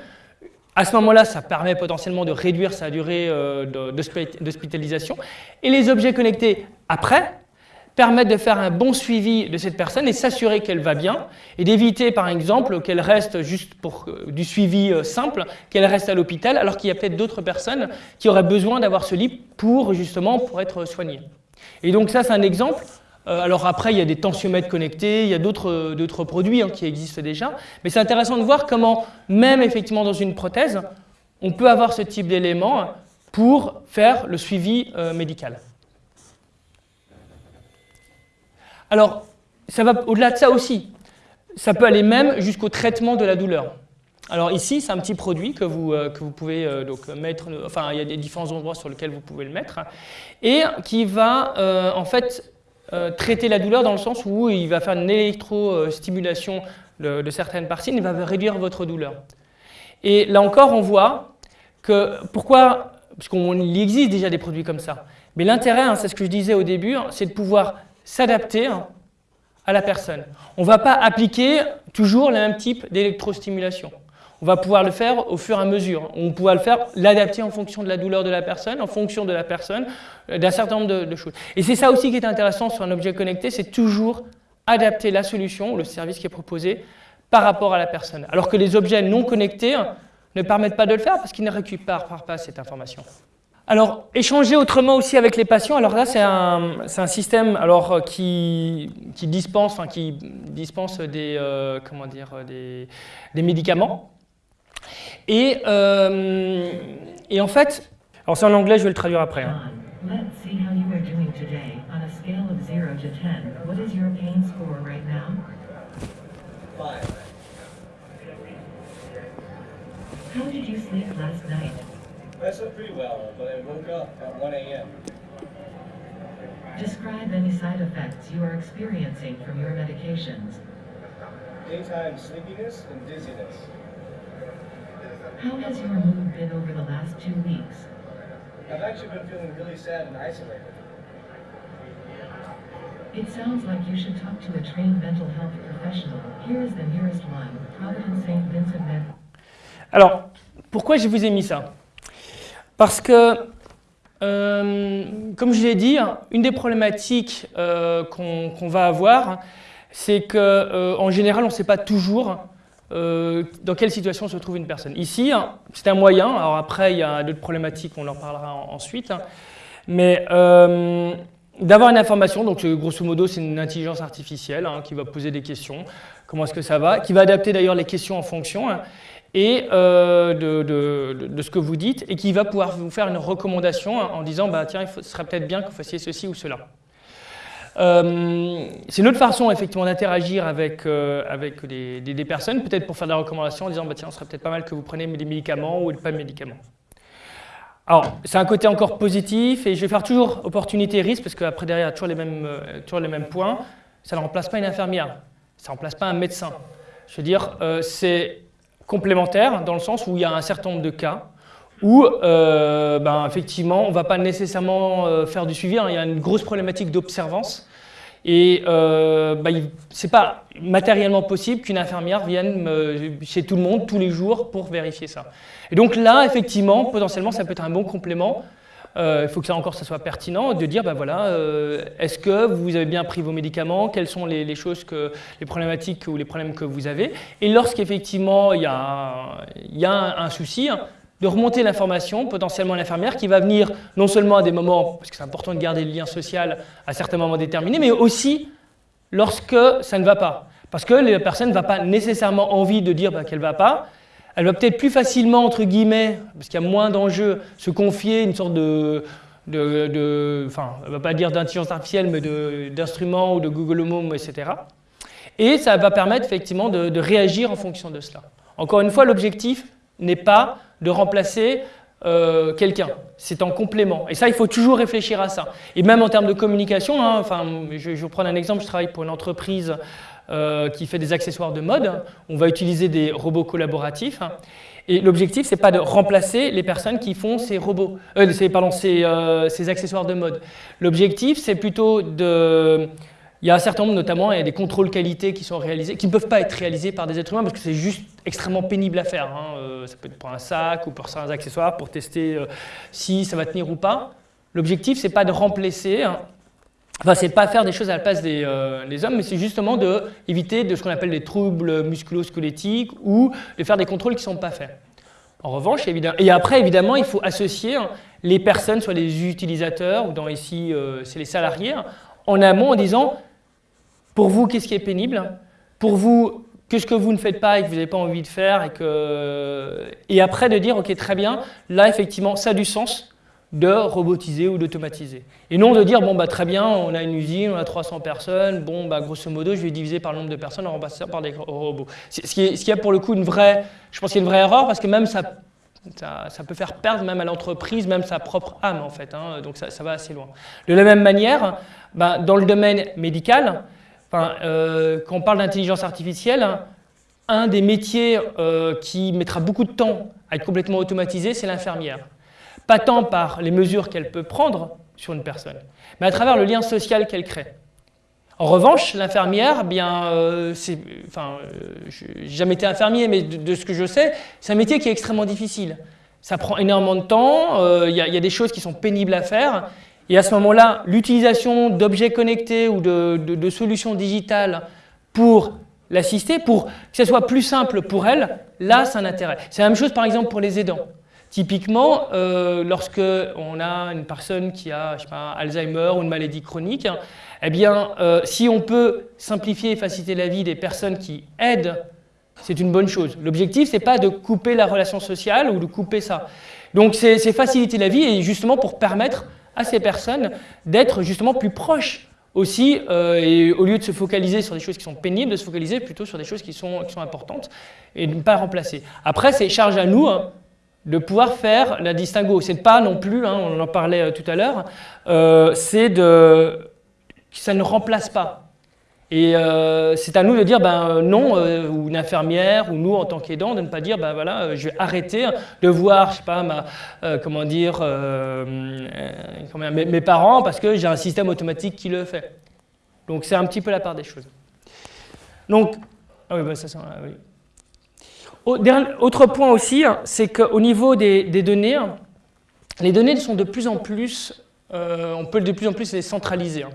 À ce moment-là, ça permet potentiellement de réduire sa durée euh, d'hospitalisation. Et les objets connectés après permettent de faire un bon suivi de cette personne et s'assurer qu'elle va bien et d'éviter par exemple qu'elle reste juste pour euh, du suivi euh, simple, qu'elle reste à l'hôpital alors qu'il y a peut-être d'autres personnes qui auraient besoin d'avoir ce lit pour justement pour être soignées. Et donc ça c'est un exemple euh, alors après, il y a des tensiomètres connectés, il y a d'autres euh, produits hein, qui existent déjà, mais c'est intéressant de voir comment, même effectivement dans une prothèse, on peut avoir ce type d'éléments pour faire le suivi euh, médical. Alors, ça va au-delà de ça aussi. Ça peut aller même jusqu'au traitement de la douleur. Alors ici, c'est un petit produit que vous, vous pouvez donc mettre, enfin il y a des différents endroits sur lesquels vous pouvez le mettre, et qui va en fait euh, traiter la douleur dans le sens où il va faire une électrostimulation de, certaines parties, il va réduire votre douleur. Et là encore, on voit que pourquoi, parce qu'il existe déjà des produits comme ça, mais l'intérêt, hein, c'est ce que je disais au début, c'est de pouvoir s'adapter à la personne. On ne va pas appliquer toujours le même type d'électrostimulation. On va pouvoir le faire au fur et à mesure. On pourra le faire, l'adapter en fonction de la douleur de la personne, en fonction de la personne, euh, d'un certain nombre de, choses. Et c'est ça aussi qui est intéressant sur un objet connecté, c'est toujours adapter la solution le service qui est proposé par rapport à la personne. Alors que les objets non connectés ne permettent pas de le faire parce qu'ils ne récupèrent pas cette information. Alors, échanger autrement aussi avec les patients, alors là, c'est un, système alors, euh, qui, dispense, qui dispense des, euh, comment dire, des médicaments. Et, euh, et en fait, alors c'est en anglais, je vais le traduire après. Hein. Let's see how you are doing today. On a scale of 0 to 10, what is your pain score right now? 5. How did you sleep last night? I slept pretty well, but I woke up at 1 a.m. Describe any side effects you are experiencing from your medications. Daytime sleepiness and dizziness. How has your mood been over the last two weeks? I've actually been feeling really sad and isolated. It sounds like you should talk to a trained mental health professional. Here is the nearest one, Providence St. Vincent Med. Alors, pourquoi je vous ai mis ça? Parce que, euh, comme je l'ai dit, une des problématiques euh, qu'on qu va avoir, c'est qu'en euh, général, on ne sait pas toujours euh, dans quelle situation se trouve une personne. Ici, hein, c'est un moyen, alors après il y a d'autres problématiques, on en parlera ensuite, hein. mais euh, d'avoir une information, donc euh, grosso modo c'est une intelligence artificielle hein, qui va poser des questions, comment est-ce que ça va, qui va adapter d'ailleurs les questions en fonction, et de, ce que vous dites, et qui va pouvoir vous faire une recommandation en disant, bah, tiens, il serait peut-être bien que vous fassiez ceci ou cela. Euh, c'est une autre façon effectivement d'interagir avec, euh, avec des, personnes, peut-être pour faire des recommandations en disant bah, tiens, ce serait peut-être pas mal que vous preniez des médicaments ou pas de médicaments. Alors, c'est un côté encore positif et je vais faire toujours opportunité-risque parce qu'après derrière, il y a toujours les, mêmes, euh, toujours les mêmes points. Ça ne remplace pas une infirmière, ça ne remplace pas un médecin. Je veux dire, c'est complémentaire dans le sens où il y a un certain nombre de cas où euh, ben, effectivement on ne va pas nécessairement euh, faire du suivi, hein. il y a une grosse problématique d'observance et euh, ben, ce n'est pas matériellement possible qu'une infirmière vienne euh, chez tout le monde tous les jours pour vérifier ça. Et donc là, effectivement, potentiellement, ça peut être un bon complément. il faut que ça encore ça soit pertinent, de dire, ben voilà, est-ce que vous avez bien pris vos médicaments, quelles sont les, choses, que, les problématiques ou les problèmes que vous avez? Et lorsqu'effectivement il y a, il y a un, un souci, hein, de remonter l'information, potentiellement à l'infirmière, qui va venir non seulement à des moments, parce que c'est important de garder le lien social à certains moments déterminés, mais aussi lorsque ça ne va pas. Parce que la personne ne va pas nécessairement envie de dire bah, qu'elle ne va pas, elle va peut-être plus facilement, entre guillemets, parce qu'il y a moins d'enjeux, se confier une sorte de, de, enfin, on ne va pas dire d'intelligence artificielle, mais d'instruments ou de Google Home, etc. Et ça va permettre effectivement de, de réagir en fonction de cela. Encore une fois, l'objectif n'est pas de remplacer euh, quelqu'un. C'est en complément. Et ça, il faut toujours réfléchir à ça. Et même en termes de communication, hein, enfin, je, vais vous prendre un exemple, je travaille pour une entreprise euh, qui fait des accessoires de mode. On va utiliser des robots collaboratifs. Et l'objectif, ce n'est pas de remplacer les personnes qui font ces robots, euh, pardon, ces, ces accessoires de mode. L'objectif, c'est plutôt de il y a un certain nombre, notamment, il y a des contrôles qualité qui sont réalisés, qui ne peuvent pas être réalisés par des êtres humains parce que c'est juste extrêmement pénible à faire. Hein. Euh, ça peut être pour un sac ou pour certains accessoires, pour tester euh, si ça va tenir ou pas. L'objectif, c'est pas de remplacer, hein. enfin, c'est pas faire des choses à la place des, euh, hommes, mais c'est justement d'éviter de, de ce qu'on appelle des troubles musculo-squelettiques ou de faire des contrôles qui ne sont pas faits. En revanche, évidemment, et après, évidemment, il faut associer hein, les personnes, soit les utilisateurs, ou dans ici, c'est les salariés, en amont en disant pour vous, qu'est-ce qui est pénible? Pour vous, qu'est-ce que vous ne faites pas et que vous n'avez pas envie de faire et, que... et après de dire, ok, très bien, là, effectivement, ça a du sens de robotiser ou d'automatiser. Et non de dire, bon, bah, très bien, on a une usine, on a 300 personnes, bon, bah, grosso modo, je vais diviser par le nombre de personnes en remplaçant par des robots. Ce qui, est, ce qui a pour le coup une vraie, je pense qu'il y a une vraie erreur, parce que même ça, ça, peut faire perdre même à l'entreprise, même sa propre âme, en fait. Hein, donc ça, ça, va assez loin. De la même manière, bah, dans le domaine médical, euh, quand on parle d'intelligence artificielle, un des métiers euh, qui mettra beaucoup de temps à être complètement automatisé, c'est l'infirmière. Pas tant par les mesures qu'elle peut prendre sur une personne, mais à travers le lien social qu'elle crée. En revanche, l'infirmière, eh bien, euh, j'ai jamais été infirmier, mais de, ce que je sais, c'est un métier qui est extrêmement difficile. Ça prend énormément de temps, il y, a des choses qui sont pénibles à faire, et à ce moment-là, l'utilisation d'objets connectés ou de, solutions digitales pour l'assister, pour que ce soit plus simple pour elle, là, c'est un intérêt. C'est la même chose, par exemple, pour les aidants. Typiquement, euh, lorsque on a une personne qui a je sais pas, Alzheimer ou une maladie chronique, eh bien, euh, si on peut simplifier et faciliter la vie des personnes qui aident, c'est une bonne chose. L'objectif, ce n'est pas de couper la relation sociale ou de couper ça. Donc, c'est faciliter la vie et justement pour permettre à ces personnes d'être justement plus proches aussi, euh, et au lieu de se focaliser sur des choses qui sont pénibles, de se focaliser plutôt sur des choses qui sont, importantes et de ne pas remplacer. Après, c'est charge à nous hein, de pouvoir faire la distinguo. C'est pas non plus, hein, on en parlait euh, tout à l'heure, euh, c'est de... ça ne remplace pas. Et euh, c'est à nous de dire ben, euh, non, euh, ou une infirmière, ou nous en tant qu'aidants, de ne pas dire ben voilà, je vais arrêter de voir, je sais pas, ma, comment dire, mes, parents parce que j'ai un système automatique qui le fait. Donc c'est un petit peu la part des choses. Donc, ah ben, oui. Autre point aussi, c'est qu'au niveau des, données, les données sont de plus en plus, on peut de plus en plus les centraliser. Hein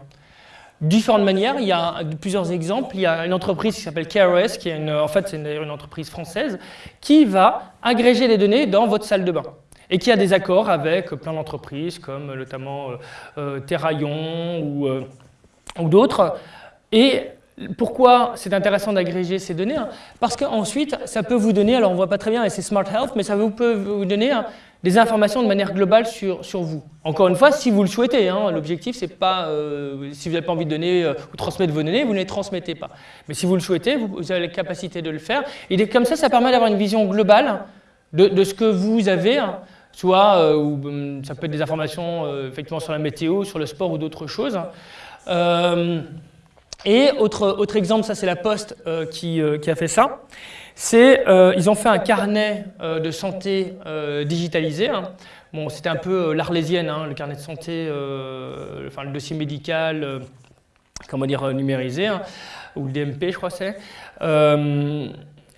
différentes manières. Il y a plusieurs exemples. Il y a une entreprise qui s'appelle KRS, qui est une, en fait c'est une, entreprise française, qui va agréger les données dans votre salle de bain et qui a des accords avec plein d'entreprises comme notamment euh, euh Terraillon ou, euh, ou d'autres. Et pourquoi c'est intéressant d'agréger ces données Parce qu'ensuite, ça peut vous donner, alors on ne voit pas très bien, et c'est Smart Health, mais ça peut vous donner des informations de manière globale sur, sur vous. Encore une fois, si vous le souhaitez, hein, l'objectif c'est pas, euh, si vous n'avez pas envie de donner euh, ou transmettre vos données, vous ne les transmettez pas. Mais si vous le souhaitez, vous, avez la capacité de le faire. Et comme ça, ça permet d'avoir une vision globale de, ce que vous avez, hein. soit euh, hum, ça peut être des informations effectivement sur la météo, sur le sport ou d'autres choses. Et autre, autre exemple, ça c'est la Poste qui, qui a fait ça c'est euh, ils ont fait un carnet euh, de santé euh, digitalisé. Hein. Bon, c'était un peu l'arlésienne, hein, le carnet de santé, enfin le dossier médical, comment dire, numérisé, hein, ou le DMP, je crois c'est.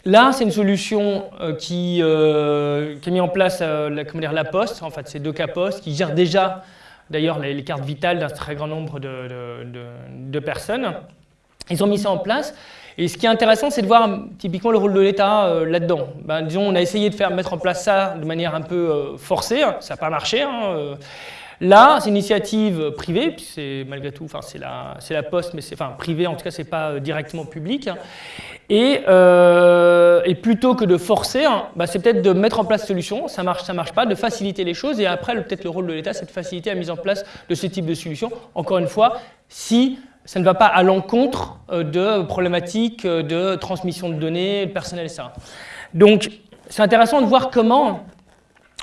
Là, c'est une solution qui, qui, a mis en place la, comment dire, la Poste, en fait, c'est deux Poste, qui gèrent déjà d'ailleurs les, cartes vitales d'un très grand nombre de, personnes. Ils ont mis ça en place et ce qui est intéressant, c'est de voir typiquement le rôle de l'État euh, là-dedans. Ben, disons, on a essayé de faire mettre en place ça de manière un peu euh, forcée, ça n'a pas marché. Hein, euh. Là, c'est une initiative privée, c'est malgré tout, c'est la, Poste, mais c'est privé, en tout cas, c'est pas directement public. Hein. Et, et, plutôt que de forcer, ben, c'est peut-être de mettre en place solutions, ça marche, ça marche pas, de faciliter les choses. Et après, peut-être le rôle de l'État, c'est de faciliter la mise en place de ce type de solutions. Encore une fois, si ça ne va pas à l'encontre euh, de problématiques euh, de transmission de données personnelles, etc. Donc, c'est intéressant de voir comment,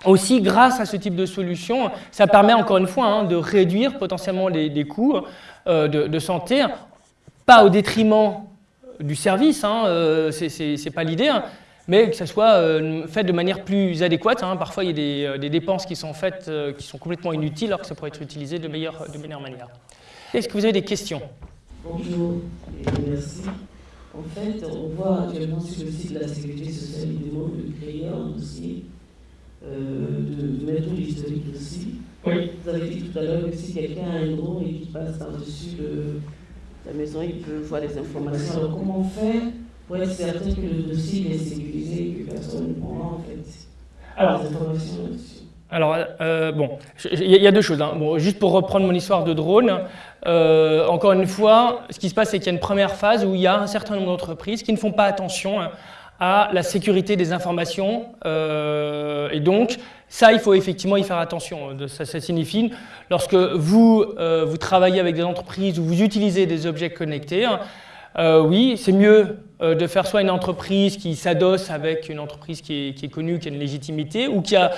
aussi grâce à ce type de solution, ça permet encore une fois hein, de réduire potentiellement les, coûts euh, de, santé, pas au détriment du service, hein, ce n'est pas l'idée, hein, mais que ça soit fait de manière plus adéquate. Parfois, il y a des, dépenses qui sont faites qui sont complètement inutiles alors que ça pourrait être utilisé de meilleure, de meilleure manière. Est-ce que vous avez des questions? Bonjour et merci. En fait, on voit actuellement sur le site de la Sécurité sociale, il demande de créer un dossier, euh, de, mettre tout l'historique aussi. Oui. Vous avez dit tout à l'heure que si quelqu'un a un drone et qui passe par-dessus la maison, il peut voir les informations. Alors comment fait pour être certain que le dossier est sécurisé et que personne ne prend en fait Alors, les informations là-dessus? alors, euh, bon, il y a deux choses. Hein. Bon, juste pour reprendre mon histoire de drone, euh, encore une fois, ce qui se passe, c'est qu'il y a une première phase où il y a un certain nombre d'entreprises qui ne font pas attention hein, à la sécurité des informations. Euh, et donc, ça, il faut effectivement y faire attention. Ça, ça signifie, lorsque vous, vous travaillez avec des entreprises ou vous utilisez des objets connectés, hein, oui, c'est mieux de faire soit une entreprise qui s'adosse avec une entreprise qui est, qui connue, qui a une légitimité, ou qui a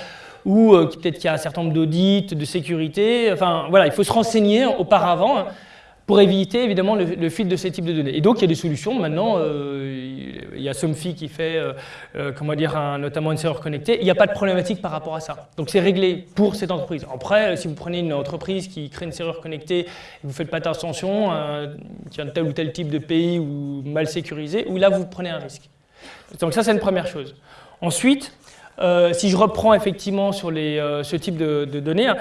ou euh, peut-être qu'il y a un certain nombre d'audits, de sécurité. Enfin, voilà, il faut se renseigner auparavant pour éviter évidemment le, le de ces types de données. Et donc il y a des solutions. Maintenant, euh, il y a Somfy qui fait, euh, euh, comment dire, notamment une serveur connectée. Il n'y a pas de problématique par rapport à ça. Donc c'est réglé pour cette entreprise. Après, si vous prenez une entreprise qui crée une serveur connectée vous ne faites pas attention, qui a tel ou tel type de pays ou mal sécurisé, où là vous prenez un risque. Donc ça c'est une première chose. Ensuite, si je reprends effectivement sur les, ce type de, de données,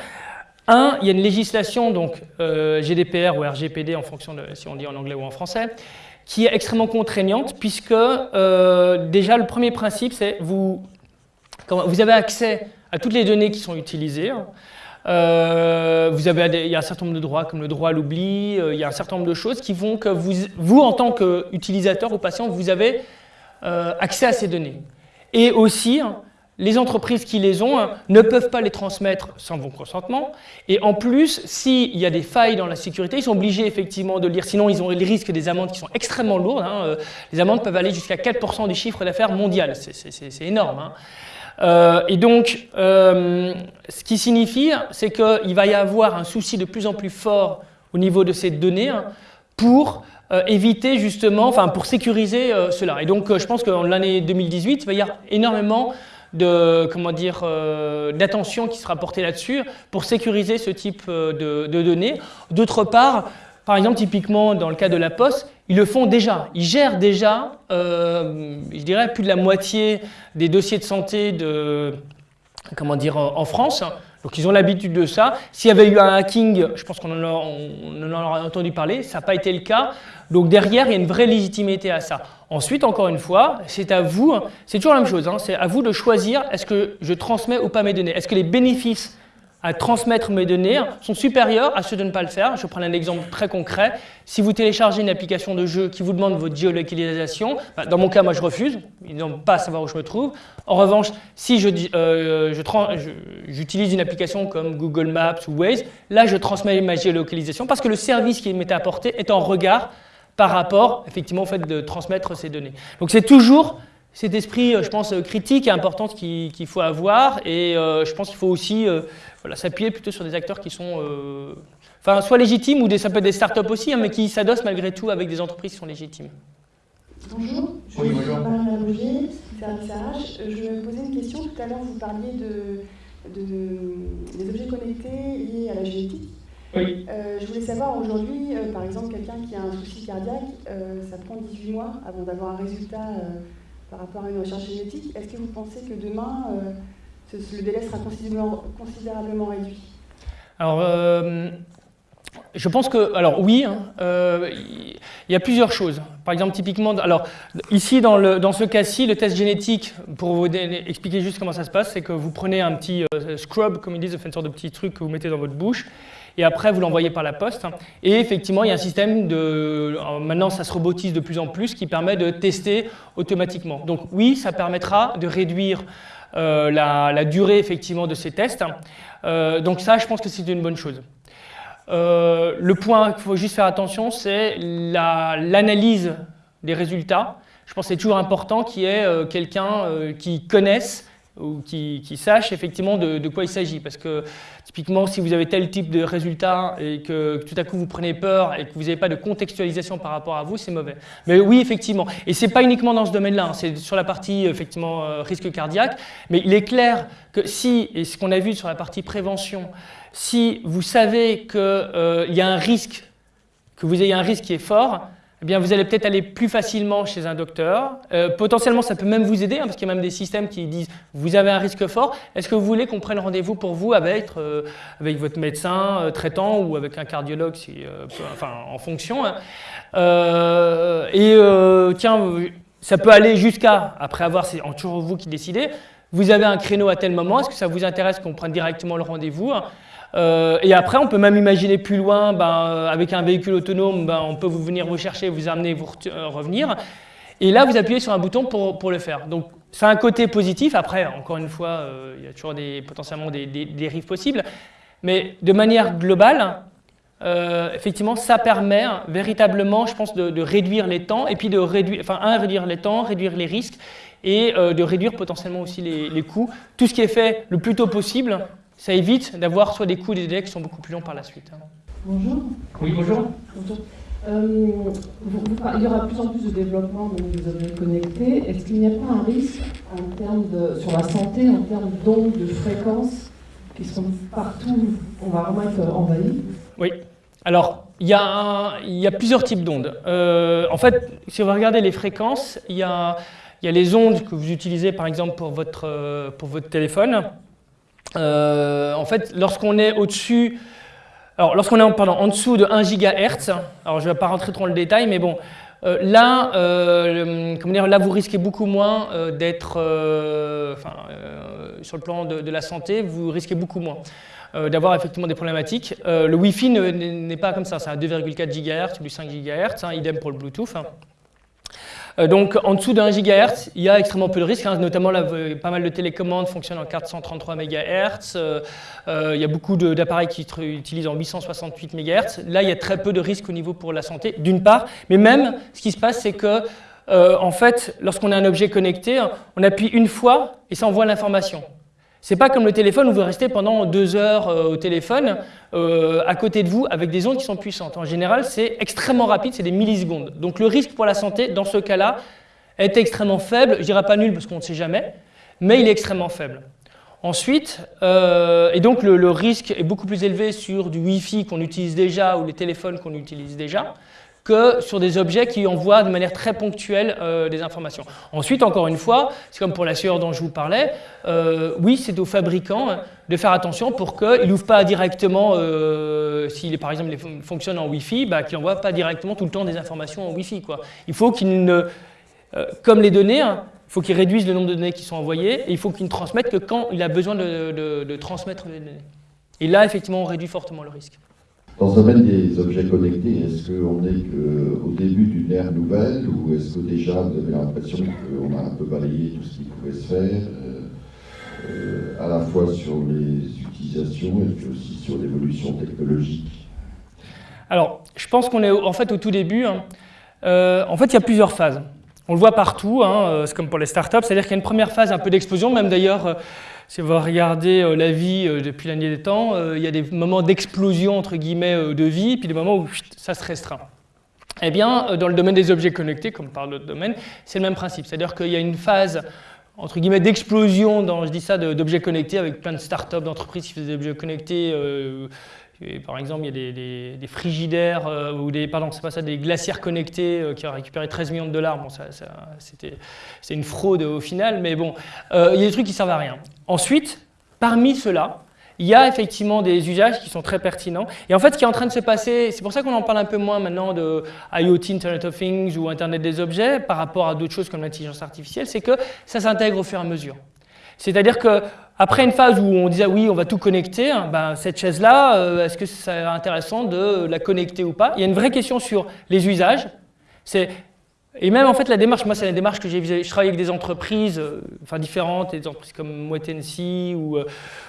un, il y a une législation, donc euh, GDPR ou RGPD en fonction de si on dit en anglais ou en français, qui est extrêmement contraignante puisque euh, déjà le premier principe c'est vous, vous avez accès à toutes les données qui sont utilisées. Euh, vous avez, il y a un certain nombre de droits comme le droit à l'oubli, il y a un certain nombre de choses qui font que vous, vous en tant qu'utilisateur ou patient, vous avez accès à ces données. Et aussi, les entreprises qui les ont hein, ne peuvent pas les transmettre sans vos consentement. Et en plus, s'il y a des failles dans la sécurité, ils sont obligés effectivement de lire, sinon ils ont les risques des amendes qui sont extrêmement lourdes. Hein, euh, les amendes peuvent aller jusqu'à 4% du chiffre d'affaires mondial, c'est énorme. Hein. Euh, et donc, euh, ce qui signifie, c'est qu'il va y avoir un souci de plus en plus fort au niveau de ces données pour éviter justement, enfin pour sécuriser cela. Et donc, je pense qu'en l'année 2018, il va y avoir énormément de comment dire euh, d'attention qui sera portée là-dessus pour sécuriser ce type euh, de, données. D'autre part, par exemple, typiquement dans le cas de la Poste, ils le font déjà. Ils gèrent déjà, euh, je dirais, plus de la moitié des dossiers de santé de, comment dire, en France. Donc ils ont l'habitude de ça. S'il y avait eu un hacking, je pense qu'on en, aurait entendu parler, ça n'a pas été le cas. Donc derrière, il y a une vraie légitimité à ça. Ensuite, encore une fois, c'est à vous, c'est toujours la même chose, hein, c'est à vous de choisir est-ce que je transmets ou pas mes données. Est-ce que les bénéfices à transmettre mes données sont supérieurs à ceux de ne pas le faire. Je prends un exemple très concret. Si vous téléchargez une application de jeu qui vous demande votre géolocalisation, bah, dans mon cas, moi, je refuse. Ils n'ont pas à savoir où je me trouve. En revanche, si euh, j'utilise une application comme Google Maps ou Waze, là, je transmets ma géolocalisation parce que le service qui m'est apporté est en regard par rapport, effectivement, au fait de transmettre ces données. Donc, c'est toujours cet esprit, euh, je pense, euh, critique et important qu'il faut avoir. Et je pense qu'il faut aussi voilà, s'appuyer plutôt sur des acteurs qui sont euh, enfin, soit légitimes ou des, ça peut être des startups aussi, hein, mais qui s'adossent malgré tout avec des entreprises qui sont légitimes. Bonjour, je oui, bonjour. Marie Roger, service RH. Je me posais une question. Tout à l'heure, vous parliez de, de, des objets connectés liés à la génétique. Oui. Euh, je voulais savoir aujourd'hui, euh, par exemple, quelqu'un qui a un souci cardiaque, ça prend 18 mois avant d'avoir un résultat par rapport à une recherche génétique. Est-ce que vous pensez que demain, le délai sera considérablement, réduit? Alors, euh, je pense que, alors oui, hein, euh, il y a plusieurs choses. Par exemple, typiquement, alors ici dans, le, dans ce cas-ci, le test génétique, pour vous expliquer juste comment ça se passe, c'est que vous prenez un petit euh, scrub, comme ils disent, une sorte de petit truc que vous mettez dans votre bouche, et après vous l'envoyez par la poste. Et effectivement, il y a un système de, maintenant ça se robotise de plus en plus, qui permet de tester automatiquement. Donc oui, ça permettra de réduire euh, la, durée effectivement de ces tests. Euh, donc ça, je pense que c'est une bonne chose. Euh, le point qu'il faut juste faire attention, c'est l'analyse des résultats. Je pense que c'est toujours important qu'il y ait quelqu'un qui connaisse ou qui, sache effectivement de, quoi il s'agit. Parce que typiquement, si vous avez tel type de résultat et que, tout à coup vous prenez peur et que vous n'avez pas de contextualisation par rapport à vous, c'est mauvais. Mais oui, effectivement. Et ce n'est pas uniquement dans ce domaine-là, hein. c'est sur la partie effectivement euh, risque cardiaque. Mais il est clair que si, et ce qu'on a vu sur la partie prévention, si vous savez qu'il euh, y a un risque, que vous ayez un risque qui est fort, eh bien, vous allez peut-être aller plus facilement chez un docteur. Euh, potentiellement, ça peut même vous aider, hein, parce qu'il y a même des systèmes qui disent « vous avez un risque fort, est-ce que vous voulez qu'on prenne rendez-vous pour vous avec, euh, votre médecin euh, traitant ou avec un cardiologue, en fonction hein. Et tiens, ça peut aller jusqu'à, après avoir, c'est toujours vous qui décidez, vous avez un créneau à tel moment, est-ce que ça vous intéresse qu'on prenne directement le rendez-vous hein. Euh, et après, on peut même imaginer plus loin, ben, euh, avec un véhicule autonome, ben, on peut vous venir vous chercher, vous amener, vous euh, revenir. Et là, vous appuyez sur un bouton pour, le faire. Donc, c'est un côté positif. Après, encore une fois, il y a toujours des, potentiellement des, des, dérives possibles. Mais de manière globale, effectivement, ça permet véritablement, je pense, de, réduire les temps et puis de réduire, enfin, un, réduire les temps, réduire les risques et de réduire potentiellement aussi les coûts. Tout ce qui est fait le plus tôt possible ça évite d'avoir soit des coûts des délais qui sont beaucoup plus longs par la suite. Hein. Bonjour. Oui, bonjour. Bonjour. Euh, il y aura de plus en plus de développement des objets connectés. Est-ce qu'il n'y a pas un risque en termes de, sur la santé, en termes d'ondes, de fréquences qui seront partout On va vraiment être envahi? Oui. Alors, il y, a il y a plusieurs types d'ondes. Euh, en fait, si on va regarder les fréquences, il y a, il y a les ondes que vous utilisez par exemple pour votre, euh, pour votre téléphone. En fait, lorsqu'on est au-dessus alors, lorsqu'on est en, pardon, en dessous de 1 GHz, alors je ne vais pas rentrer trop dans le détail, mais bon, euh, là, euh, comment dire, là, vous risquez beaucoup moins euh, d'être, sur le plan de, la santé, vous risquez beaucoup moins d'avoir effectivement des problématiques. le Wi-Fi n'est pas comme ça, c'est à 2,4 GHz, du 5 GHz, idem pour le Bluetooth. Hein. Euh, donc en dessous de 1 GHz, il y a extrêmement peu de risques, hein. notamment pas mal de télécommandes fonctionnent en 433 MHz, euh, euh, il y a beaucoup d'appareils qui utilisent en 868 MHz. Là, il y a très peu de risques au niveau pour la santé, d'une part, mais même ce qui se passe, c'est que en fait, lorsqu'on a un objet connecté, on appuie une fois et ça envoie l'information. C'est pas comme le téléphone où vous restez pendant deux heures euh, au téléphone euh, à côté de vous avec des ondes qui sont puissantes. En général, c'est extrêmement rapide, c'est des millisecondes. Donc le risque pour la santé, dans ce cas-là, est extrêmement faible. Je dirais pas nul parce qu'on ne sait jamais, mais il est extrêmement faible. Ensuite, euh, et donc le, le, risque est beaucoup plus élevé sur du Wi-Fi qu'on utilise déjà ou les téléphones qu'on utilise déjà que sur des objets qui envoient de manière très ponctuelle euh, des informations. Ensuite, encore une fois, c'est comme pour la sueur dont je vous parlais, euh, oui, c'est aux fabricants de faire attention pour qu'il n'ouvre pas directement, euh, s'il par exemple fonctionne en Wi-Fi, bah, qu'il n'envoie pas directement tout le temps des informations en Wi-Fi. Il faut qu'il ne, comme les données, hein, il faut qu'il réduise le nombre de données qui sont envoyées et il faut qu'il ne transmette que quand il a besoin de, de transmettre les données. Et là, effectivement, on réduit fortement le risque. Dans ce domaine des objets connectés, est-ce qu'on est qu'au début d'une ère nouvelle ou est-ce que déjà vous avez l'impression qu'on a un peu balayé tout ce qui pouvait se faire, euh, euh, à la fois sur les utilisations et puis aussi sur l'évolution technologique? Alors, je pense qu'on est en fait au tout début. Hein. Euh, en fait, il y a plusieurs phases. On le voit partout, hein, c'est comme pour les startups, c'est-à-dire qu'il y a une première phase un peu d'explosion, même d'ailleurs si vous regardez euh, la vie euh, depuis l'année des temps, euh, il y a des moments d'explosion entre guillemets de vie, puis des moments où ça se restreint. Eh bien, dans le domaine des objets connectés, comme par d'autres domaines, c'est le même principe. C'est-à-dire qu'il y a une phase entre guillemets d'explosion, je dis ça, d'objets connectés avec plein de startups, d'entreprises qui font des objets connectés. Par exemple, il y a des, frigidaires ou des, pardon, c'est pas ça, des glacières connectés qui ont récupéré 13 millions de dollars. Bon, ça, c'est une fraude au final, mais bon, il y a des trucs qui servent à rien. Ensuite, parmi ceux-là, il y a effectivement des usages qui sont très pertinents. Et en fait, ce qui est en train de se passer, c'est pour ça qu'on en parle un peu moins maintenant de IoT, Internet of Things ou Internet des objets par rapport à d'autres choses comme l'intelligence artificielle, c'est que ça s'intègre au fur et à mesure. C'est-à-dire qu'après une phase où on disait oui, on va tout connecter, hein, ben, cette chaise-là, euh, est-ce que c'est intéressant de la connecter ou pas? Il y a une vraie question sur les usages. Et même en fait la démarche, moi c'est la démarche que j'ai je travaille avec des entreprises euh, enfin, différentes, des entreprises comme euh,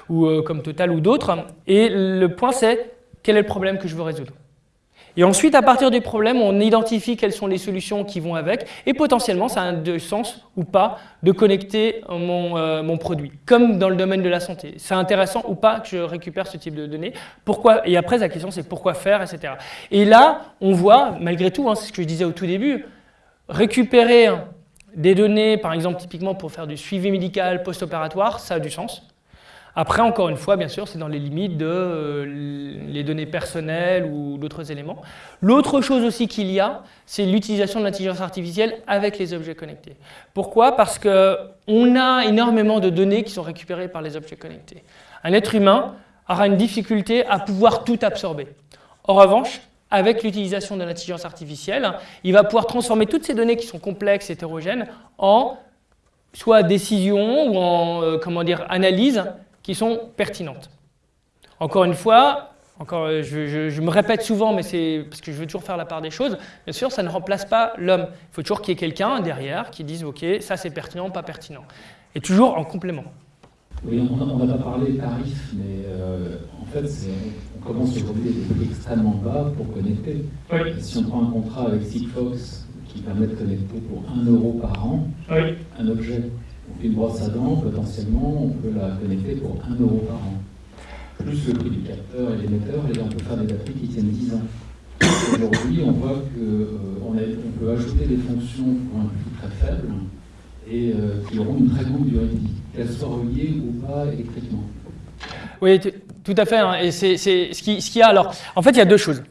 ou euh, comme Total ou d'autres, et le point c'est quel est le problème que je veux résoudre? Et ensuite, à partir du problème, on identifie quelles sont les solutions qui vont avec, et potentiellement, ça a du sens ou pas de connecter mon, mon produit, comme dans le domaine de la santé. C'est intéressant ou pas que je récupère ce type de données. Pourquoi Et après, la question, c'est pourquoi faire, etc. Et là, on voit, malgré tout, hein, c'est ce que je disais au tout début, Récupérer des données, par exemple, typiquement pour faire du suivi médical post-opératoire, ça a du sens. Après, encore une fois, bien sûr, c'est dans les limites de euh, les données personnelles ou d'autres éléments. L'autre chose aussi qu'il y a, c'est l'utilisation de l'intelligence artificielle avec les objets connectés. Pourquoi? Parce qu'on a énormément de données qui sont récupérées par les objets connectés. Un être humain aura une difficulté à pouvoir tout absorber. En revanche, avec l'utilisation de l'intelligence artificielle, il va pouvoir transformer toutes ces données qui sont complexes, hétérogènes, en soit décisions ou en euh, comment dire, analyses qui sont pertinentes. Encore une fois, encore, euh, je, me répète souvent, mais c'est parce que je veux toujours faire la part des choses. Bien sûr, ça ne remplace pas l'homme. Il faut toujours qu'il y ait quelqu'un derrière qui dise « Ok, ça c'est pertinent, pas pertinent ». Et toujours en complément. Oui, on n'a pas parlé de tarifs, mais euh, en fait, on commence aujourd'hui des prix extrêmement bas pour connecter. Si on prend un contrat avec Sigfox qui permet de connecter pour 1 euro par an, un objet, une brosse à dents, potentiellement, on peut la connecter pour 1 euro par an. plus le prix du capteur et l'émetteur, et on peut faire des batteries qui tiennent 10 ans. Aujourd'hui, on voit qu'on euh, peut ajouter des fonctions pour un prix très faible et euh, qui auront une très grande durée de vie, qu'elles soient reliées ou pas électriquement. Oui, tout à fait. Hein, et c'est ce. Alors, en fait, il y a deux choses.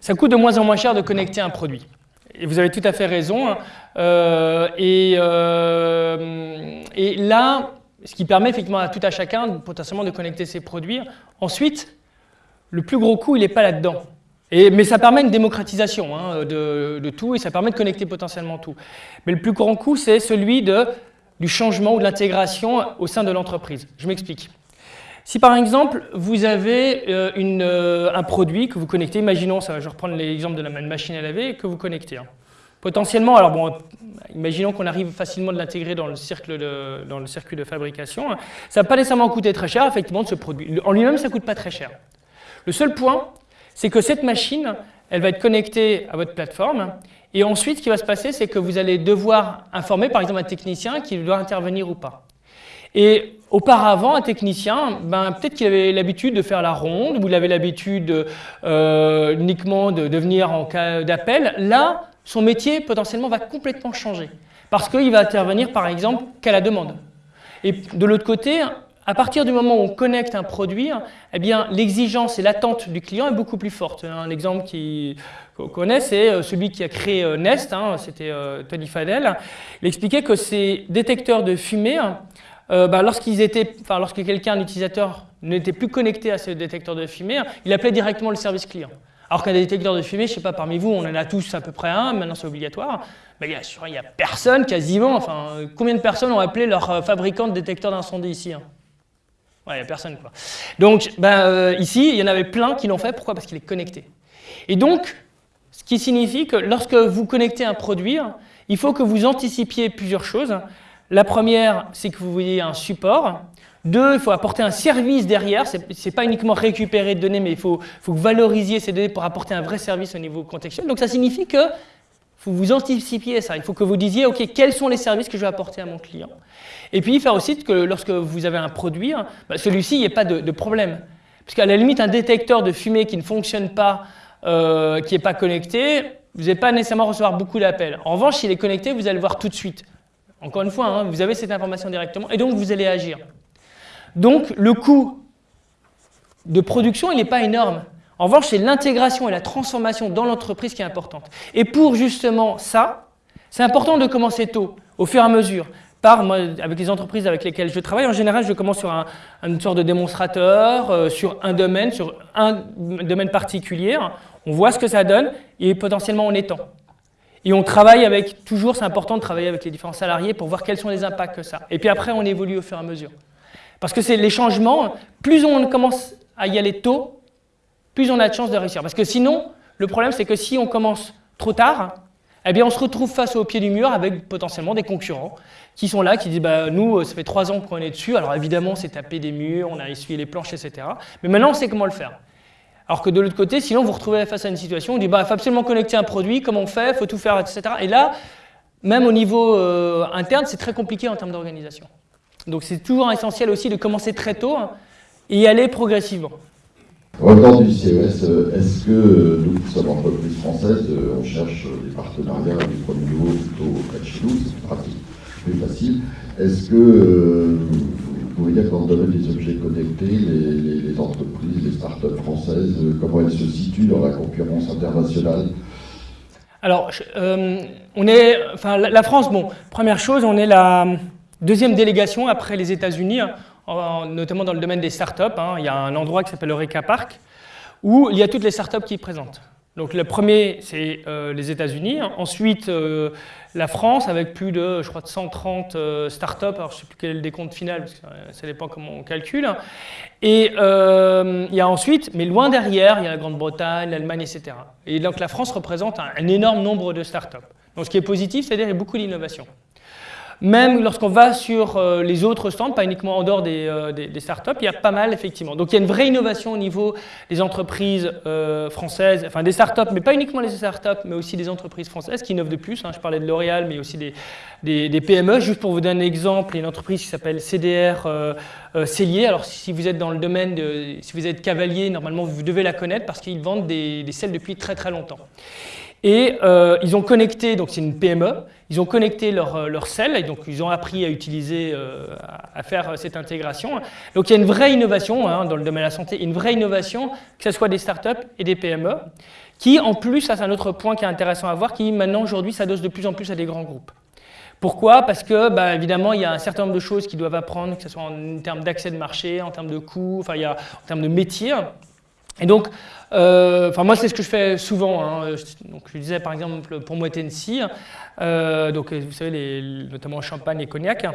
Ça coûte de moins en moins cher de connecter un produit. Et vous avez tout à fait raison. Hein. Euh, et, et là, ce qui permet effectivement à tout à chacun potentiellement de connecter ses produits. Ensuite, le plus gros coût, il n'est pas là-dedans. mais ça permet une démocratisation hein, de, tout et ça permet de connecter potentiellement tout. Mais le plus grand coût, c'est celui du changement ou de l'intégration au sein de l'entreprise. Je m'explique. Si par exemple, vous avez euh, euh, un produit que vous connectez, imaginons, ça, je vais reprendre l'exemple de la machine à laver, que vous connectez. Hein. Potentiellement, alors bon, imaginons qu'on arrive facilement de l'intégrer dans, le dans le circuit de fabrication, hein. ça ne va pas nécessairement coûter très cher, effectivement, de ce produit. En lui-même, ça ne coûte pas très cher. Le seul point, c'est que cette machine, elle va être connectée à votre plateforme, et ensuite, ce qui va se passer, c'est que vous allez devoir informer, par exemple, un technicien qui doit intervenir ou pas. Et auparavant, un technicien, ben, peut-être qu'il avait l'habitude de faire la ronde, ou il avait l'habitude euh, uniquement de, venir en cas d'appel. Là, son métier potentiellement va complètement changer. Parce qu'il va intervenir par exemple qu'à la demande. Et de l'autre côté, à partir du moment où on connecte un produit, eh l'exigence et l'attente du client est beaucoup plus forte. Un exemple qu'on connaît, c'est euh, celui qui a créé euh, Nest, hein, c'était Tony Fadel. Il expliquait que ces détecteurs de fumée, bah, lorsqu'ils étaient, enfin, lorsque quelqu'un, un utilisateur, n'était plus connecté à ce détecteur de fumée, il appelait directement le service client. Alors qu'un détecteur de fumée, je ne sais pas, parmi vous, on en a tous à peu près un, maintenant c'est obligatoire. Il n'y a, personne quasiment, enfin, combien de personnes ont appelé leur euh, fabricant de détecteur d'incendie ici hein? Ouais, il n'y a personne. Donc ben, euh, ici, il y en avait plein qui l'ont fait, pourquoi? Parce qu'il est connecté. Et donc, ce qui signifie que lorsque vous connectez un produit, il faut que vous anticipiez plusieurs choses. La première, c'est que vous voyez un support. Deux, il faut apporter un service derrière. Ce n'est pas uniquement récupérer des données, mais il faut, valorisiez ces données pour apporter un vrai service au niveau contextuel. Donc ça signifie que faut vous anticipiez ça. Il faut que vous disiez, OK, quels sont les services que je vais apporter à mon client? Et puis, faire aussi que lorsque vous avez un produit, bah, celui-ci, il n'y ait pas de, de problème. Parce qu'à la limite, un détecteur de fumée qui ne fonctionne pas, euh, qui n'est pas connecté, vous n'allez pas nécessairement recevoir beaucoup d'appels. En revanche, s'il est connecté, vous allez le voir tout de suite. Encore une fois, hein, vous avez cette information directement, et donc vous allez agir. Donc le coût de production, il n'est pas énorme. En revanche, c'est l'intégration et la transformation dans l'entreprise qui est importante. Et pour justement ça, c'est important de commencer tôt, au fur et à mesure. Par, moi, avec les entreprises avec lesquelles je travaille, en général, je commence sur un, une sorte de démonstrateur, euh, sur un domaine, sur un domaine particulier. On voit ce que ça donne et potentiellement on étend. Et on travaille avec, toujours c'est important de travailler avec les différents salariés pour voir quels sont les impacts que ça. Et puis après, on évolue au fur et à mesure. Parce que c'est les changements, plus on commence à y aller tôt, plus on a de chances de réussir. Parce que sinon, le problème, c'est que si on commence trop tard, eh bien, on se retrouve face au pied du mur avec potentiellement des concurrents qui sont là, qui disent bah, Nous, ça fait trois ans qu'on est dessus. Alors évidemment, c'est taper des murs, on a essuyé les planches, etc. Mais maintenant, on sait comment le faire. Alors que de l'autre côté, sinon, vous vous retrouvez face à une situation où on dit bah, Il faut absolument connecter un produit, comment on fait, il faut tout faire, etc. Et là, même au niveau euh, interne, c'est très compliqué en termes d'organisation. Donc c'est toujours essentiel aussi de commencer très tôt hein, et y aller progressivement. Revenant du CES, euh, est-ce que euh, nous qui sommes entreprises françaises, euh, on cherche des partenariats du premier niveau plutôt auprès de chez nous, c'est plus pratique, plus facile. Est-ce que vous dans le domaine des objets connectés, les, entreprises, les startups françaises, comment elles se situent dans la concurrence internationale? Alors, on est, enfin, la France, bon, première chose, on est la Deuxième délégation après les États-Unis, notamment dans le domaine des startups. Hein, il y a un endroit qui s'appelle Eureka Park où il y a toutes les startups qui y présentent. Donc le premier, c'est euh, les États-Unis. Ensuite, euh, la France avec plus de, je crois, de 130 euh, startups. Alors je ne sais plus quel est le décompte final, parce que ça dépend comment on calcule. Et il y a ensuite, mais loin derrière, il y a la Grande-Bretagne, l'Allemagne, etc. Et donc la France représente un, un énorme nombre de startups. Donc ce qui est positif, c'est-à-dire qu'il y a beaucoup d'innovation. Même lorsqu'on va sur euh, les autres stands, pas uniquement en dehors des, euh, des, startups, il y a pas mal effectivement. Donc il y a une vraie innovation au niveau des entreprises euh, françaises, enfin des startups, mais pas uniquement les startups, mais aussi des entreprises françaises qui innovent de plus. Hein. Je parlais de L'Oréal, mais aussi des, des, PME. Juste pour vous donner un exemple, il y a une entreprise qui s'appelle CDR Cellier. Alors si vous êtes dans le domaine, de, si vous êtes cavalier, normalement vous devez la connaître parce qu'ils vendent des, des selles depuis très très longtemps. Et euh, ils ont connecté, donc c'est une PME, ils ont connecté leur, euh, leur et donc ils ont appris à utiliser, euh, à faire cette intégration. Donc il y a une vraie innovation hein, dans le domaine de la santé, une vraie innovation, que ce soit des startups et des PME, qui en plus, ça c'est un autre point qui est intéressant à voir, qui maintenant aujourd'hui s'adosse de plus en plus à des grands groupes. Pourquoi? Parce que, bah, évidemment, il y a un certain nombre de choses qu'ils doivent apprendre, que ce soit en termes d'accès de marché, en termes de coûts, enfin, il y a, en termes de métier. Et donc, euh, moi c'est ce que je fais souvent. Hein. Donc je disais par exemple pour moi Tennessee, euh, donc vous savez les, notamment champagne et cognac.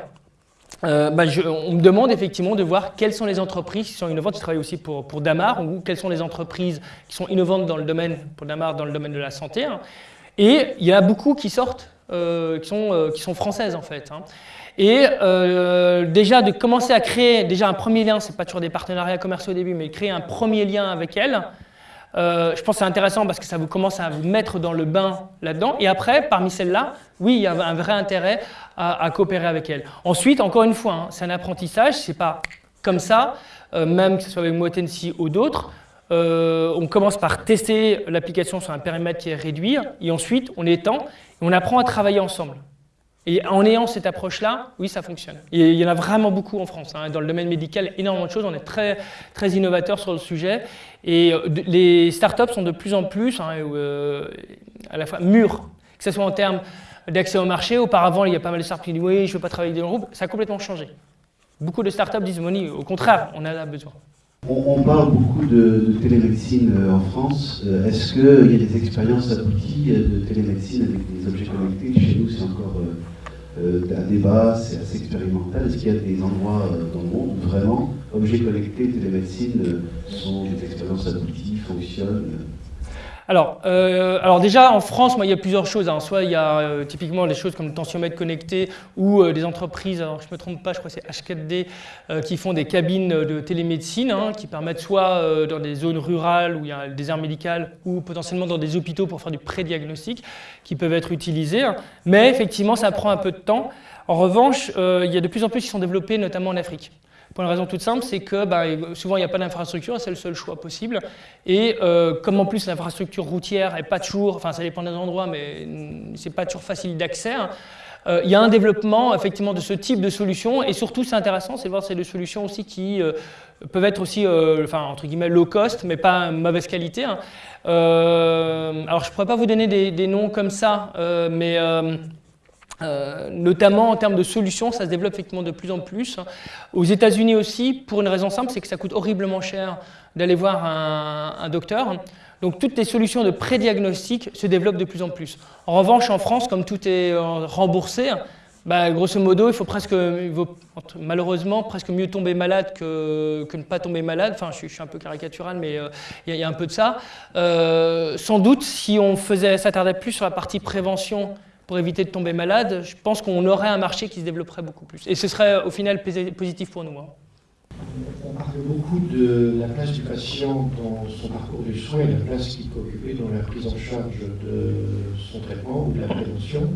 Euh, bah, on me demande effectivement de voir quelles sont les entreprises qui sont innovantes. Je travaille aussi pour, pour Damar, ou quelles sont les entreprises qui sont innovantes dans le domaine, pour Damar, dans le domaine de la santé. Hein. Et il y a beaucoup qui sortent, qui, sont, qui sont françaises en fait. Hein. Et euh, déjà de commencer à créer déjà un premier lien, c'est pas toujours des partenariats commerciaux au début, mais créer un premier lien avec elle, euh, je pense que c'est intéressant parce que ça vous commence à vous mettre dans le bain là-dedans. Et après, parmi celles-là, oui, il y a un vrai intérêt à, coopérer avec elle. Ensuite, encore une fois, hein, c'est un apprentissage, c'est pas comme ça, euh, même que ce soit avec Motensi ou d'autres. on commence par tester l'application sur un périmètre qui est réduit, et ensuite on étend, et on apprend à travailler ensemble. Et en ayant cette approche-là, oui, ça fonctionne. Il y en a vraiment beaucoup en France. Hein. Dans le domaine médical, énormément de choses. On est très, très innovateurs sur le sujet. Et euh, les startups sont de plus en plus hein, euh, à la fois mûres, que ce soit en termes d'accès au marché. Auparavant, il y a pas mal de startups qui disent oui, je ne veux pas travailler dans le groupe. Ça a complètement changé. Beaucoup de startups disent Moni, au contraire, on en a besoin. On, parle beaucoup de, télémédecine euh, en France. Est-ce qu'il y a des expériences abouties de télémédecine avec des objets connectés Chez nous, c'est encore euh, un débat, c'est assez expérimental. Est-ce qu'il y a des endroits euh, dans le monde où vraiment objets connectés, télémédecine euh, sont des expériences abouties, fonctionnent? Alors, alors déjà, en France, il y a plusieurs choses. Hein. Soit il y a typiquement des choses comme le tensiomètre connecté ou des entreprises, alors je ne me trompe pas, je crois que c'est H4D, qui font des cabines de télémédecine hein, qui permettent soit dans des zones rurales où il y a des aires médicales ou potentiellement dans des hôpitaux pour faire du pré-diagnostic qui peuvent être utilisés. Mais effectivement, ça prend un peu de temps. En revanche, euh, il y a de plus en plus qui sont développés, notamment en Afrique. Pour une raison toute simple, c'est que bah, souvent il n'y a pas d'infrastructure, c'est le seul choix possible. Et euh, comme en plus l'infrastructure routière n'est pas toujours, enfin ça dépend des endroits, mais c'est pas toujours facile d'accès, hein, euh, il y a un développement effectivement de ce type de solutions. Et surtout, c'est intéressant, c'est de voir ces des solutions aussi qui peuvent être aussi, enfin entre guillemets, low cost, mais pas mauvaise qualité. Hein. Euh, alors, je ne pourrais pas vous donner des, noms comme ça, euh, mais euh, notamment en termes de solutions, ça se développe effectivement de plus en plus. Aux États-Unis aussi, pour une raison simple, c'est que ça coûte horriblement cher d'aller voir un, docteur. Donc toutes les solutions de prédiagnostic se développent de plus en plus. En revanche, en France, comme tout est remboursé, bah, grosso modo, il faut malheureusement, presque mieux tomber malade que, ne pas tomber malade. Enfin, je, suis un peu caricatural, mais euh, il y, a un peu de ça. Euh, sans doute, si on faisait s'attardait plus sur la partie prévention pour éviter de tomber malade, je pense qu'on aurait un marché qui se développerait beaucoup plus. Et ce serait au final positif pour nous. Hein. On parle beaucoup de la place du patient dans son parcours de soins et la place qu'il peut occuper dans la prise en charge de son traitement ou de la prévention.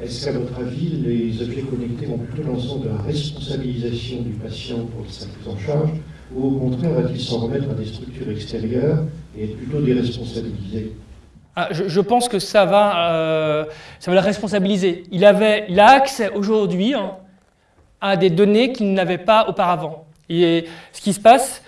Est-ce qu'à votre avis, les objets connectés vont plutôt dans le sens de la responsabilisation du patient pour sa prise en charge ou au contraire va-t-il s'en remettre à des structures extérieures et être plutôt déresponsabilisé? Ah, je, pense que ça va, euh, ça va le responsabiliser. Il, avait, il a accès aujourd'hui hein, à des données qu'il n'avait pas auparavant. Et ce qui se passe,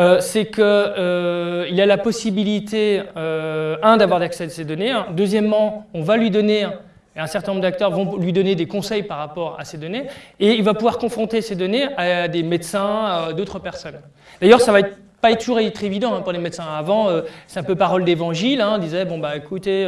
euh, c'est qu'il euh, a la possibilité, un, d'avoir accès à ces données. Deuxièmement, on va lui donner, et un certain nombre d'acteurs vont lui donner des conseils par rapport à ces données, et il va pouvoir confronter ces données à des médecins, à d'autres personnes. D'ailleurs, ça va être pas toujours être évident hein, pour les médecins. Avant, c'est un peu parole d'évangile, hein, on disait, bon, bah écoutez,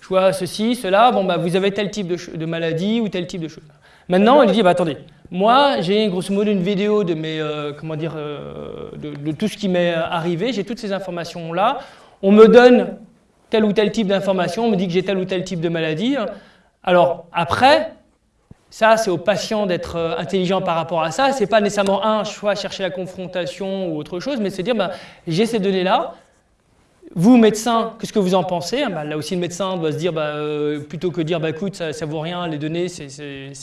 je vois ceci, cela, bon, bah vous avez tel type de, maladie ou tel type de choses. Maintenant, il dit, bah attendez, moi, j'ai grosso modo une vidéo de, mes, euh, comment dire, euh, de, tout ce qui m'est arrivé, j'ai toutes ces informations-là. On me donne tel ou tel type d'information, on me dit que j'ai tel ou tel type de maladie. Alors après, Ça, c'est au patient d'être euh, intelligent par rapport à ça. C'est pas nécessairement un choix, chercher la confrontation ou autre chose, mais c'est dire, ben, j'ai ces données-là. Vous, médecin, qu'est-ce que vous en pensez? Ben, Là aussi, le médecin doit se dire, ben, euh, plutôt que dire, bah, écoute, ça, ne vaut rien, les données, ça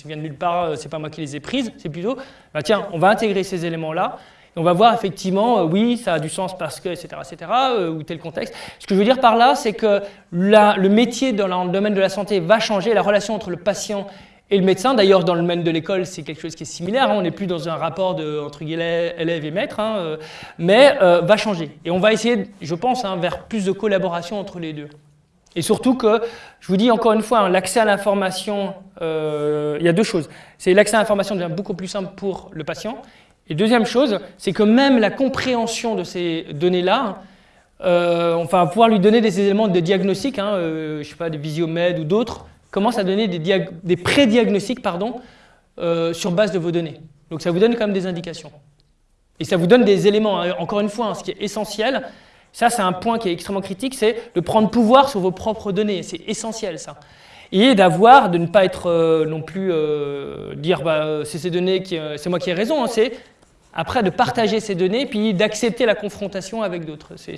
vient de nulle part, euh, c'est pas moi qui les ai prises, c'est plutôt, tiens, on va intégrer ces éléments-là. On va voir effectivement, oui, ça a du sens parce que, etc., etc., ou tel contexte. Ce que je veux dire par là, c'est que le métier dans le domaine de la santé va changer, la relation entre le patient et le médecin, d'ailleurs, dans le domaine de l'école, c'est quelque chose qui est similaire. Hein. on n'est plus dans un rapport de, entre élève et maître, hein, euh, mais euh, va changer. Et on va essayer, je pense, hein, vers plus de collaboration entre les deux. Et surtout que, je vous dis encore une fois, l'accès à l'information, euh, il y a deux choses. C'est l'accès à l'information devient beaucoup plus simple pour le patient. Et deuxième chose, c'est que même la compréhension de ces données-là, enfin, pouvoir lui donner des éléments de diagnostic, je ne sais pas, des visiomèdes ou d'autres, commence à donner des, des pré-diagnostics euh, sur base de vos données. Donc ça vous donne quand même des indications. Et ça vous donne des éléments, hein. encore une fois, hein, ce qui est essentiel, ça c'est un point qui est extrêmement critique, c'est de prendre pouvoir sur vos propres données, c'est essentiel ça. Et d'avoir, de ne pas être euh, non plus euh, dire bah, c'est ces données, c'est moi qui ai raison, hein, c'est après, de partager ces données, puis d'accepter la confrontation avec d'autres. C'est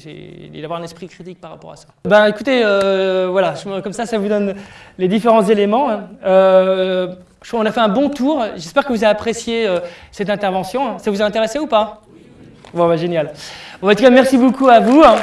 d'avoir un esprit critique par rapport à ça. Ben, écoutez, euh, voilà, comme ça, ça vous donne les différents éléments. Hein. Euh, qu'on a fait un bon tour. J'espère que vous avez apprécié euh, cette intervention. Ça vous a intéressé ou pas? Bon, bah, génial. Bon, en tout cas, merci beaucoup à vous. Hein.